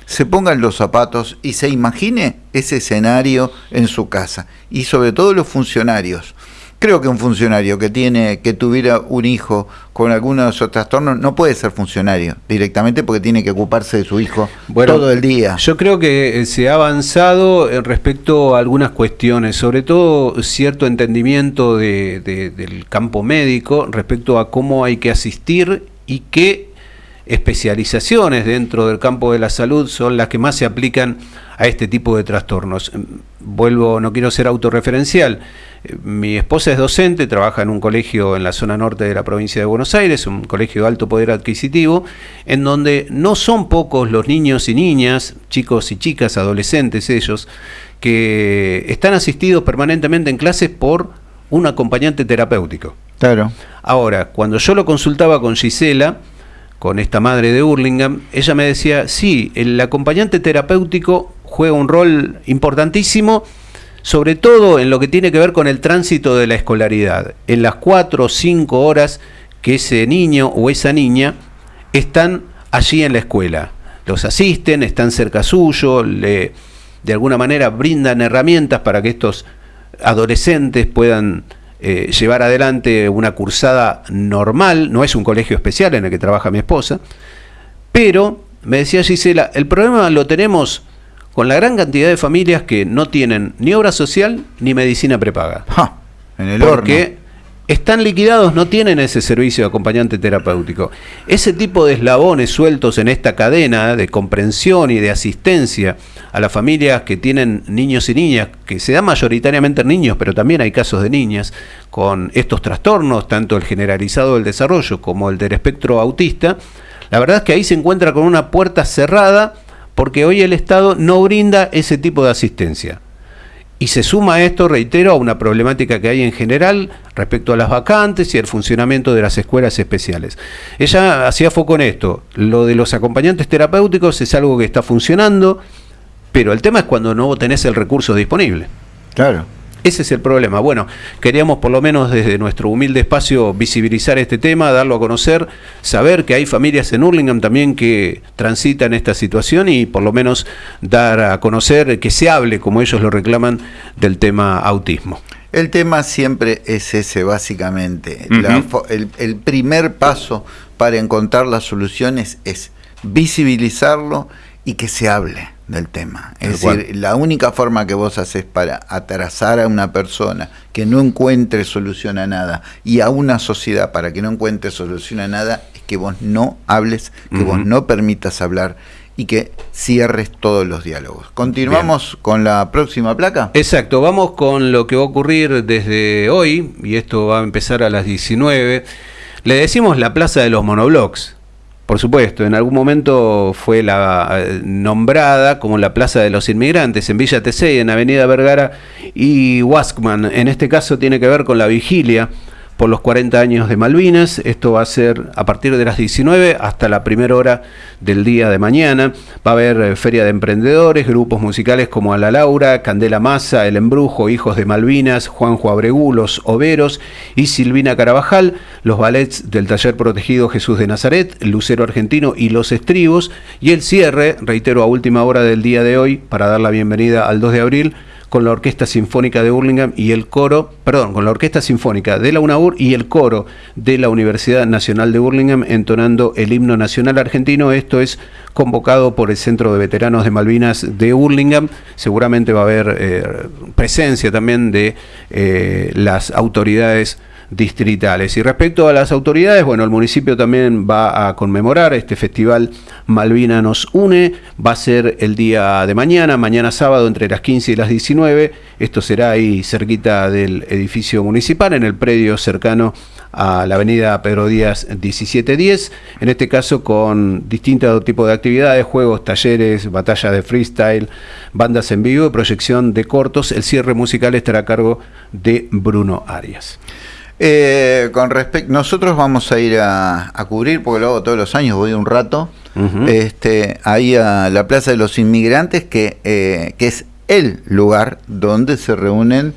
se ponga en los zapatos y se imagine ese escenario en su casa. Y sobre todo los funcionarios Creo que un funcionario que tiene que tuviera un hijo con alguno de esos trastornos no puede ser funcionario directamente porque tiene que ocuparse de su hijo todo el día. Yo creo que eh, se ha avanzado respecto a algunas cuestiones, sobre todo cierto entendimiento del campo médico respecto a cómo hay que asistir y qué especializaciones dentro del campo de la salud son las que más se aplican a este tipo de trastornos. Vuelvo, no quiero ser autorreferencial mi esposa es docente, trabaja en un colegio en la zona norte de la provincia de Buenos Aires, un colegio de alto poder adquisitivo, en donde no son pocos los niños y niñas, chicos y chicas, adolescentes ellos, que están asistidos permanentemente en clases por un acompañante terapéutico. Claro. Ahora, cuando yo lo consultaba con Gisela, con esta madre de Hurlingham, ella me decía, sí, el acompañante terapéutico juega un rol importantísimo sobre todo en lo que tiene que ver con el tránsito de la escolaridad, en las cuatro o cinco horas que ese niño o esa niña están allí en la escuela. Los asisten, están cerca suyo, le, de alguna manera brindan herramientas para que estos adolescentes puedan eh, llevar adelante una cursada normal, no es un colegio especial en el que trabaja mi esposa, pero, me decía Gisela, el problema lo tenemos con la gran cantidad de familias que no tienen ni obra social ni medicina prepaga. en el porque están liquidados, no tienen ese servicio de acompañante terapéutico. Ese tipo de eslabones sueltos en esta cadena de comprensión y de asistencia a las familias que tienen niños y niñas, que se dan mayoritariamente niños, pero también hay casos de niñas con estos trastornos, tanto el generalizado del desarrollo como el del espectro autista, la verdad es que ahí se encuentra con una puerta cerrada porque hoy el Estado no brinda ese tipo de asistencia. Y se suma esto, reitero, a una problemática que hay en general respecto a las vacantes y el funcionamiento de las escuelas especiales. Ella hacía foco en esto. Lo de los acompañantes terapéuticos es algo que está funcionando, pero el tema es cuando no tenés el recurso disponible. Claro. Ese es el problema. Bueno, queríamos por lo menos desde nuestro humilde espacio visibilizar este tema, darlo a conocer, saber que hay familias en Hurlingham también que transitan esta situación y por lo menos dar a conocer que se hable, como ellos lo reclaman, del tema autismo. El tema siempre es ese, básicamente. el, el primer paso para encontrar las soluciones es visibilizarlo y que se hable del tema. Es decir, la única forma que vos haces para atrasar a una persona que no encuentre solución a nada y a una sociedad para que no encuentre solución a nada es que vos no hables, que vos no permitas hablar y que cierres todos los diálogos. ¿Continuamos con la próxima placa? Exacto, vamos con lo que va a ocurrir desde hoy, y esto va a empezar a las 19. Le decimos la Plaza de los Monoblocks por supuesto, en algún momento fue la, eh, nombrada como la Plaza de los Inmigrantes en Villa Tesey, en Avenida Vergara y Waskman. En este caso tiene que ver con la vigilia por los 40 años de Malvinas. Esto va a ser a partir de las 19 hasta la primera hora del día de mañana. Va a haber eh, feria de emprendedores, grupos musicales como Ala Laura, Candela Massa, El Embrujo, Hijos de Malvinas, Juanjo Abregú, Los Overos y Silvina Carabajal, los ballets del taller protegido Jesús de Nazaret, Lucero Argentino y Los Estribos. Y el cierre, reitero, a última hora del día de hoy, para dar la bienvenida al 2 de abril, con la Orquesta Sinfónica de Burlingame y el coro, perdón, con la Orquesta Sinfónica de la UNAUR y el coro de la Universidad Nacional de Burlingame entonando el himno nacional argentino. Esto es convocado por el Centro de Veteranos de Malvinas de Burlingame. Seguramente va a haber eh, presencia también de eh, las autoridades distritales. Y respecto a las autoridades, bueno, el municipio también va a conmemorar este festival Malvina nos une, va a ser el día de mañana, mañana sábado entre las 15 y las 19, esto será ahí cerquita del edificio municipal, en el predio cercano a la avenida Pedro Díaz 1710, en este caso con distintos tipos de actividades, juegos, talleres, batalla de freestyle, bandas en vivo proyección de cortos. El cierre musical estará a cargo de Bruno Arias. Eh, con respecto, nosotros vamos a ir a, cubrir, porque lo hago todos los años, voy un rato, este, ahí a la Plaza de los Inmigrantes, que, eh, que es el lugar donde se reúnen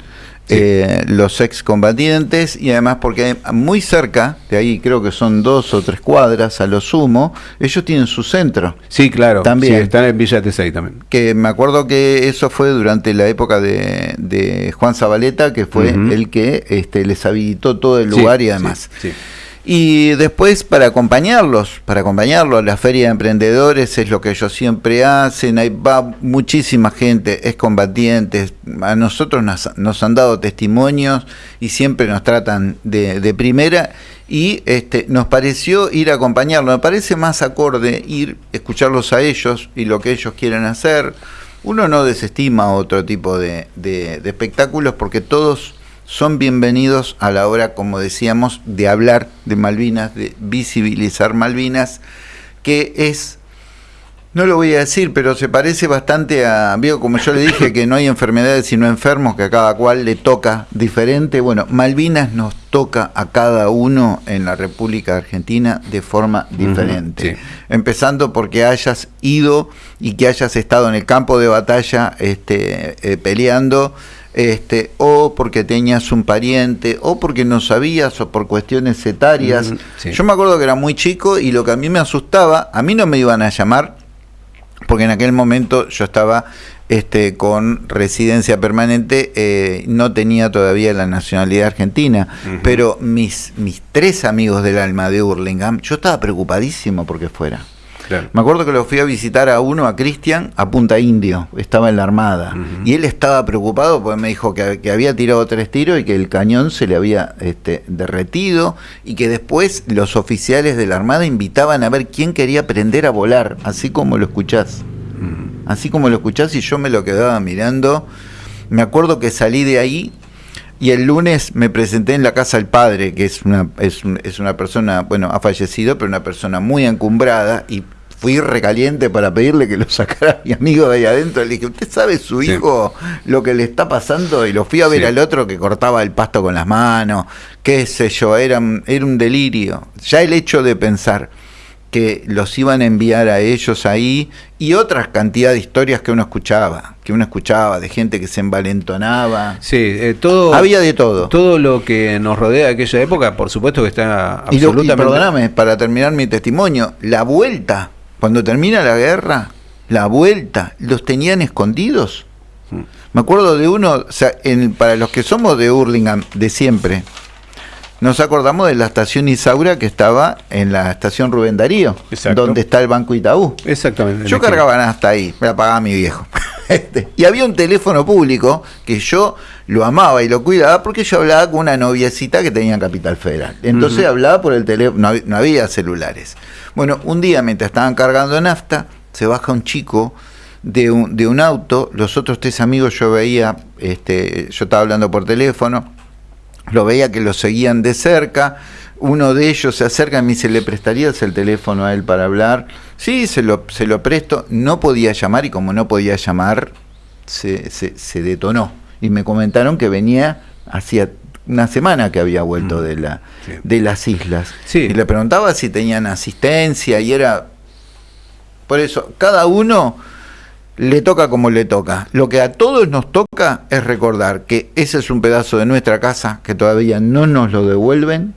eh, los excombatientes y además porque muy cerca, de ahí creo que son dos o tres cuadras a lo sumo, ellos tienen su centro. Sí, claro. También. están en Villa Tesey también. Que me acuerdo que eso fue durante la época de, Juan Zabaleta, que fue el que este, les habilitó todo el lugar y además. sí. Y después para acompañarlos, para acompañarlos, la feria de emprendedores es lo que ellos siempre hacen, ahí va muchísima gente, es combatientes, a nosotros nos, han dado testimonios y siempre nos tratan de, primera. Y este, nos pareció ir a acompañarlos, me parece más acorde ir, escucharlos a ellos y lo que ellos quieren hacer. Uno no desestima otro tipo de espectáculos porque todos son bienvenidos a la hora, como decíamos, de hablar de Malvinas, de visibilizar Malvinas, que es, no lo voy a decir, pero se parece bastante a, veo como yo le dije, que no hay enfermedades sino enfermos, que a cada cual le toca diferente. Bueno, Malvinas nos toca a cada uno en la República Argentina de forma diferente. Empezando porque hayas ido y que hayas estado en el campo de batalla este, eh, peleando este, o porque tenías un pariente, o porque no sabías, o por cuestiones etarias. Yo me acuerdo que era muy chico y lo que a mí me asustaba, a mí no me iban a llamar, porque en aquel momento yo estaba este, con residencia permanente, eh, no tenía todavía la nacionalidad argentina, pero mis, mis tres amigos del alma de Hurlingham, yo estaba preocupadísimo porque fuera. Me acuerdo que lo fui a visitar a uno, a Cristian, a Punta Indio, estaba en la Armada. Y él estaba preocupado porque me dijo que, había tirado tres tiros y que el cañón se le había este, derretido y que después los oficiales de la Armada invitaban a ver quién quería aprender a volar, así como lo escuchás. Así como lo escuchás y yo me lo quedaba mirando. Me acuerdo que salí de ahí y el lunes me presenté en la casa del padre, que es una, es, es, una persona, bueno, ha fallecido, pero una persona muy encumbrada, y fui recaliente para pedirle que lo sacara a mi amigo de ahí adentro. Le dije, ¿usted sabe su hijo lo que le está pasando? Y lo fui a ver al otro que cortaba el pasto con las manos, qué sé yo, era, era un delirio. Ya el hecho de pensar que los iban a enviar a ellos ahí y otras cantidad de historias que uno escuchaba, que uno escuchaba de gente que se envalentonaba. Sí, eh, todo. Había de todo. Todo lo que nos rodea de aquella época, por supuesto que está absolutamente. Y, perdóname, para terminar mi testimonio, la vuelta cuando termina la guerra, la vuelta, los tenían escondidos. Mm. Me acuerdo de uno, o sea, para los que somos de Hurlingham de siempre, nos acordamos de la estación Isaura que estaba en la estación Rubén Darío, donde está el Banco Itaú. Exactamente. Yo cargaba hasta ahí, me la pagaba mi viejo. Este, y había un teléfono público que yo lo amaba y lo cuidaba porque yo hablaba con una noviecita que tenía en Capital Federal. Entonces hablaba por el teléfono, no había celulares. Bueno, un día mientras estaban cargando nafta, se baja un chico de un, de un auto, los otros tres amigos yo veía, este, yo estaba hablando por teléfono, lo veía que lo seguían de cerca, uno de ellos se acerca y me dice, ¿le prestarías el teléfono a él para hablar? Sí, se lo, se lo presto, no podía llamar y como no podía llamar, se, se, se detonó. Y me comentaron que venía hacía una semana que había vuelto mm, de, la, de las islas. Y le preguntaba si tenían asistencia y era... Por eso, cada uno le toca como le toca. Lo que a todos nos toca es recordar que ese es un pedazo de nuestra casa que todavía no nos lo devuelven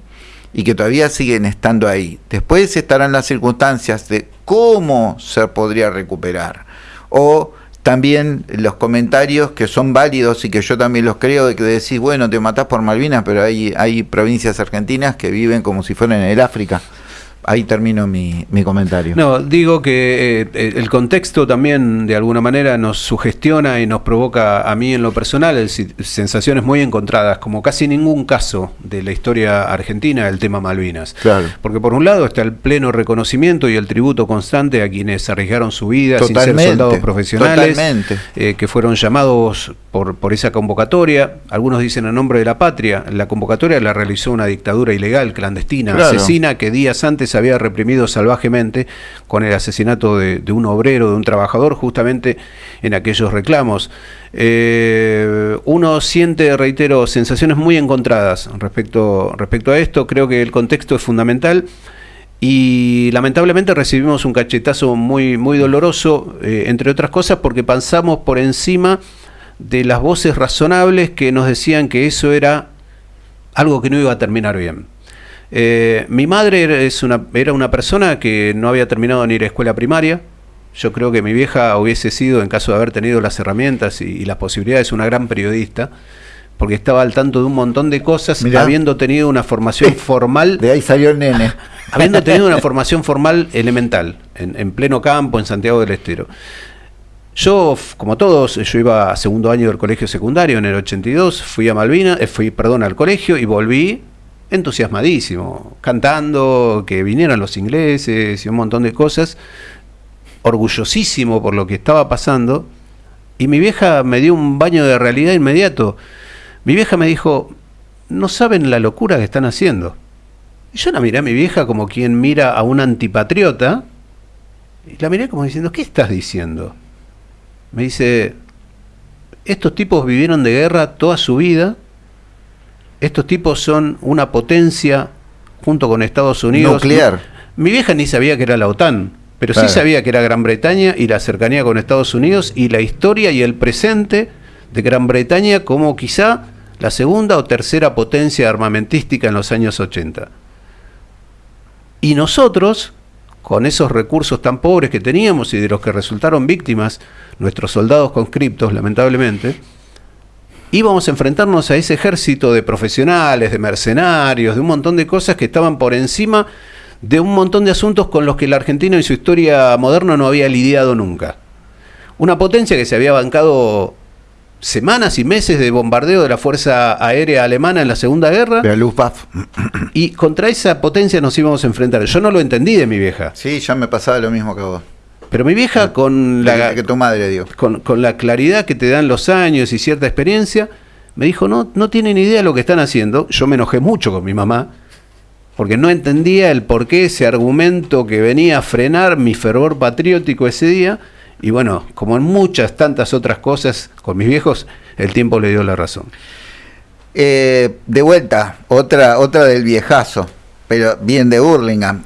y que todavía siguen estando ahí. Después estarán las circunstancias de cómo se podría recuperar o también los comentarios que son válidos y que yo también los creo, de que decís, bueno, te matás por Malvinas, pero hay, hay provincias argentinas que viven como si fueran en el África. Ahí termino mi, mi comentario. No, digo que eh, el contexto también de alguna manera nos sugestiona y nos provoca a mí en lo personal el, sensaciones muy encontradas, como casi ningún caso de la historia argentina del tema Malvinas. Claro. Porque por un lado está el pleno reconocimiento y el tributo constante a quienes arriesgaron su vida sin ser soldados profesionales, eh, que fueron llamados por, por esa convocatoria. Algunos dicen en nombre de la patria. La convocatoria la realizó una dictadura ilegal, clandestina, asesina, que días antes había reprimido salvajemente con el asesinato de, un obrero, de un trabajador, justamente en aquellos reclamos. Eh, uno siente, reitero, sensaciones muy encontradas respecto, respecto a esto. Creo que el contexto es fundamental. Y lamentablemente recibimos un cachetazo muy, muy doloroso, eh, entre otras cosas, porque pasamos por encima de las voces razonables que nos decían que eso era algo que no iba a terminar bien. Eh, mi madre es una, era una persona que no había terminado ni la escuela primaria. Yo creo que mi vieja hubiese sido, en caso de haber tenido las herramientas y, las posibilidades, una gran periodista, porque estaba al tanto de un montón de cosas, habiendo tenido una formación formal. De ahí salió el nene. Habiendo tenido una formación formal elemental, en, pleno campo, en Santiago del Estero. Yo, como todos, yo iba a segundo año del colegio secundario en el 82, fui a Malvinas, eh, fui, perdón, al colegio y volví entusiasmadísimo, cantando, que vinieran los ingleses y un montón de cosas, orgullosísimo por lo que estaba pasando, y mi vieja me dio un baño de realidad inmediato. Mi vieja me dijo, no saben la locura que están haciendo. Y yo la miré a mi vieja como quien mira a un antipatriota, y la miré como diciendo, ¿qué estás diciendo? Me dice, estos tipos vivieron de guerra toda su vida, estos tipos son una potencia junto con Estados Unidos. Nuclear. Mi vieja ni sabía que era la OTAN, pero sí sabía que era Gran Bretaña y la cercanía con Estados Unidos y la historia y el presente de Gran Bretaña como quizá la segunda o tercera potencia armamentística en los años 80. Y nosotros, con esos recursos tan pobres que teníamos y de los que resultaron víctimas nuestros soldados conscriptos, lamentablemente, íbamos a enfrentarnos a ese ejército de profesionales, de mercenarios, de un montón de cosas que estaban por encima de un montón de asuntos con los que el argentino en su historia moderna no había lidiado nunca. Una potencia que se había bancado semanas y meses de bombardeo de la Fuerza Aérea Alemana en la Segunda Guerra. De la Y contra esa potencia nos íbamos a enfrentar. Yo no lo entendí de mi vieja. Sí, ya me pasaba lo mismo que vos. Pero mi vieja con la que tu madre dio. Con, la claridad que te dan los años y cierta experiencia, me dijo, no, no tienen idea de lo que están haciendo. Yo me enojé mucho con mi mamá, porque no entendía el por qué ese argumento que venía a frenar mi fervor patriótico ese día. Y bueno, como en muchas tantas otras cosas con mis viejos, el tiempo le dio la razón. Eh, de vuelta, otra, otra del viejazo, pero bien de Burlingame.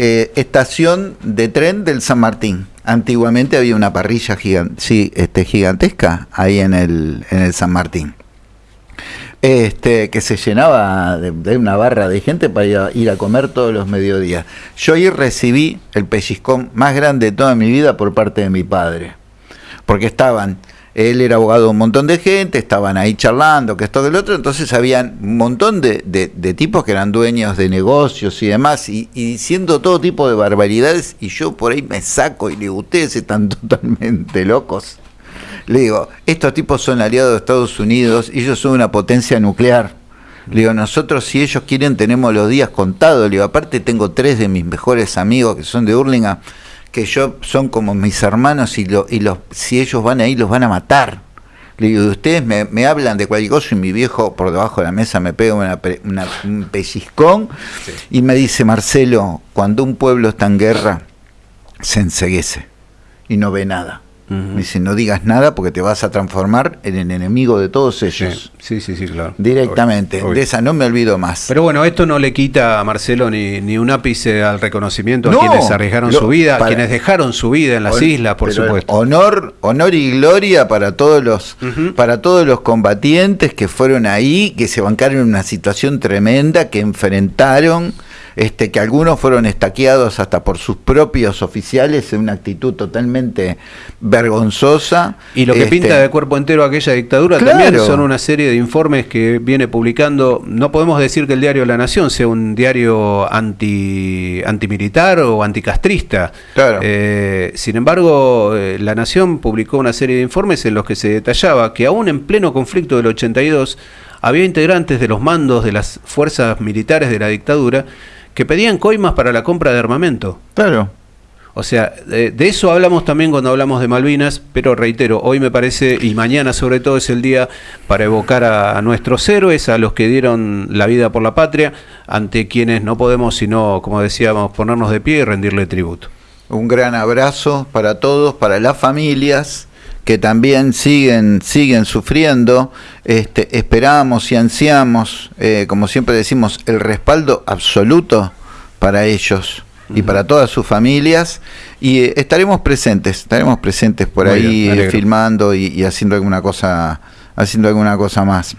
Eh, estación de tren del San Martín. Antiguamente había una parrilla sí, este, gigantesca ahí en el, en el San Martín. Este, que se llenaba de, una barra de gente para ir a, comer todos los mediodías. Yo ahí recibí el pellizcón más grande de toda mi vida por parte de mi padre, porque estaban él era abogado de un montón de gente, estaban ahí charlando, que esto, que el otro, entonces habían un montón de, tipos que eran dueños de negocios y demás, y, diciendo todo tipo de barbaridades, y yo por ahí me saco y le digo, ustedes están totalmente locos. Le digo, estos tipos son aliados de Estados Unidos, ellos son una potencia nuclear. Le digo, nosotros si ellos quieren tenemos los días contados. Le digo, aparte tengo tres de mis mejores amigos que son de Hurlingham que yo son como mis hermanos y, lo, y los, si ellos van ahí los van a matar. Le digo, ustedes me, hablan de cualquier cosa y mi viejo por debajo de la mesa me pega una, un pellizcón y me dice, Marcelo, cuando un pueblo está en guerra, se enseguece y no ve nada. Dice, no digas nada porque te vas a transformar en el enemigo de todos ellos. Sí, sí, sí, claro. Directamente. De esa no me olvido más. Pero bueno, esto no le quita a Marcelo ni, ni un ápice al reconocimiento a quienes arriesgaron su vida, a quienes dejaron su vida en las islas, por supuesto. Honor, honor y gloria para todos los, para todos los combatientes que fueron ahí, que se bancaron en una situación tremenda, que enfrentaron este, que algunos fueron estaqueados hasta por sus propios oficiales en una actitud totalmente vergonzosa. Y lo que Este, pinta de cuerpo entero aquella dictadura Claro. también son una serie de informes que viene publicando. No podemos decir que el diario La Nación sea un diario anti antimilitar o anticastrista. Claro. Eh, sin embargo, eh, La Nación publicó una serie de informes en los que se detallaba que aún en pleno conflicto del 82 había integrantes de los mandos de las fuerzas militares de la dictadura que pedían coimas para la compra de armamento. Claro. O sea, de, de eso hablamos también cuando hablamos de Malvinas, pero reitero, hoy me parece, y mañana sobre todo es el día para evocar a, a nuestros héroes, a los que dieron la vida por la patria, ante quienes no podemos sino, como decíamos, ponernos de pie y rendirle tributo. Un gran abrazo para todos, para las familias que también siguen, siguen sufriendo. Este, esperamos y ansiamos, eh, como siempre decimos, el respaldo absoluto para ellos y para todas sus familias. Y eh, estaremos presentes, estaremos presentes por Muy ahí bien, filmando y, y haciendo alguna cosa, haciendo alguna cosa más.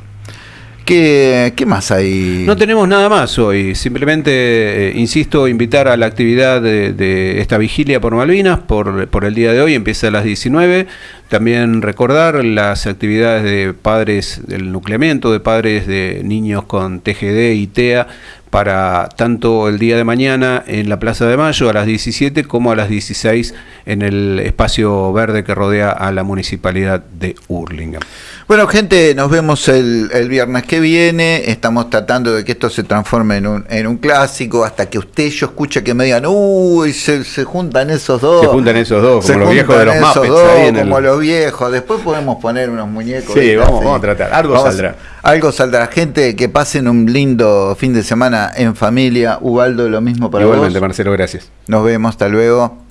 ¿Qué, qué más hay? No tenemos nada más hoy, simplemente, eh, insisto, invitar a la actividad de, de esta vigilia por Malvinas por, por el día de hoy, empieza a las 19. También recordar las actividades de padres del nucleamiento, de padres de niños con TGD y TEA para tanto el día de mañana en la Plaza de Mayo a las 17 como a las 16 en el espacio verde que rodea a la municipalidad de Hurlingham. Bueno, gente, nos vemos el, el viernes que viene. Estamos tratando de que esto se transforme en un, en un clásico hasta que usted yo escuche que me digan, uy, se, se juntan esos dos. Se juntan esos dos, Se como los viejos de los Muppets dos, ahí en el- como los viejos. Después podemos poner unos muñecos. Sí, vamos- a tratar. Algo saldrá. Algo saldrá. Gente, que pasen un lindo fin de semana en familia. Ubaldo, lo mismo para Igualmente, vos. Marcelo, gracias. Nos vemos, hasta luego.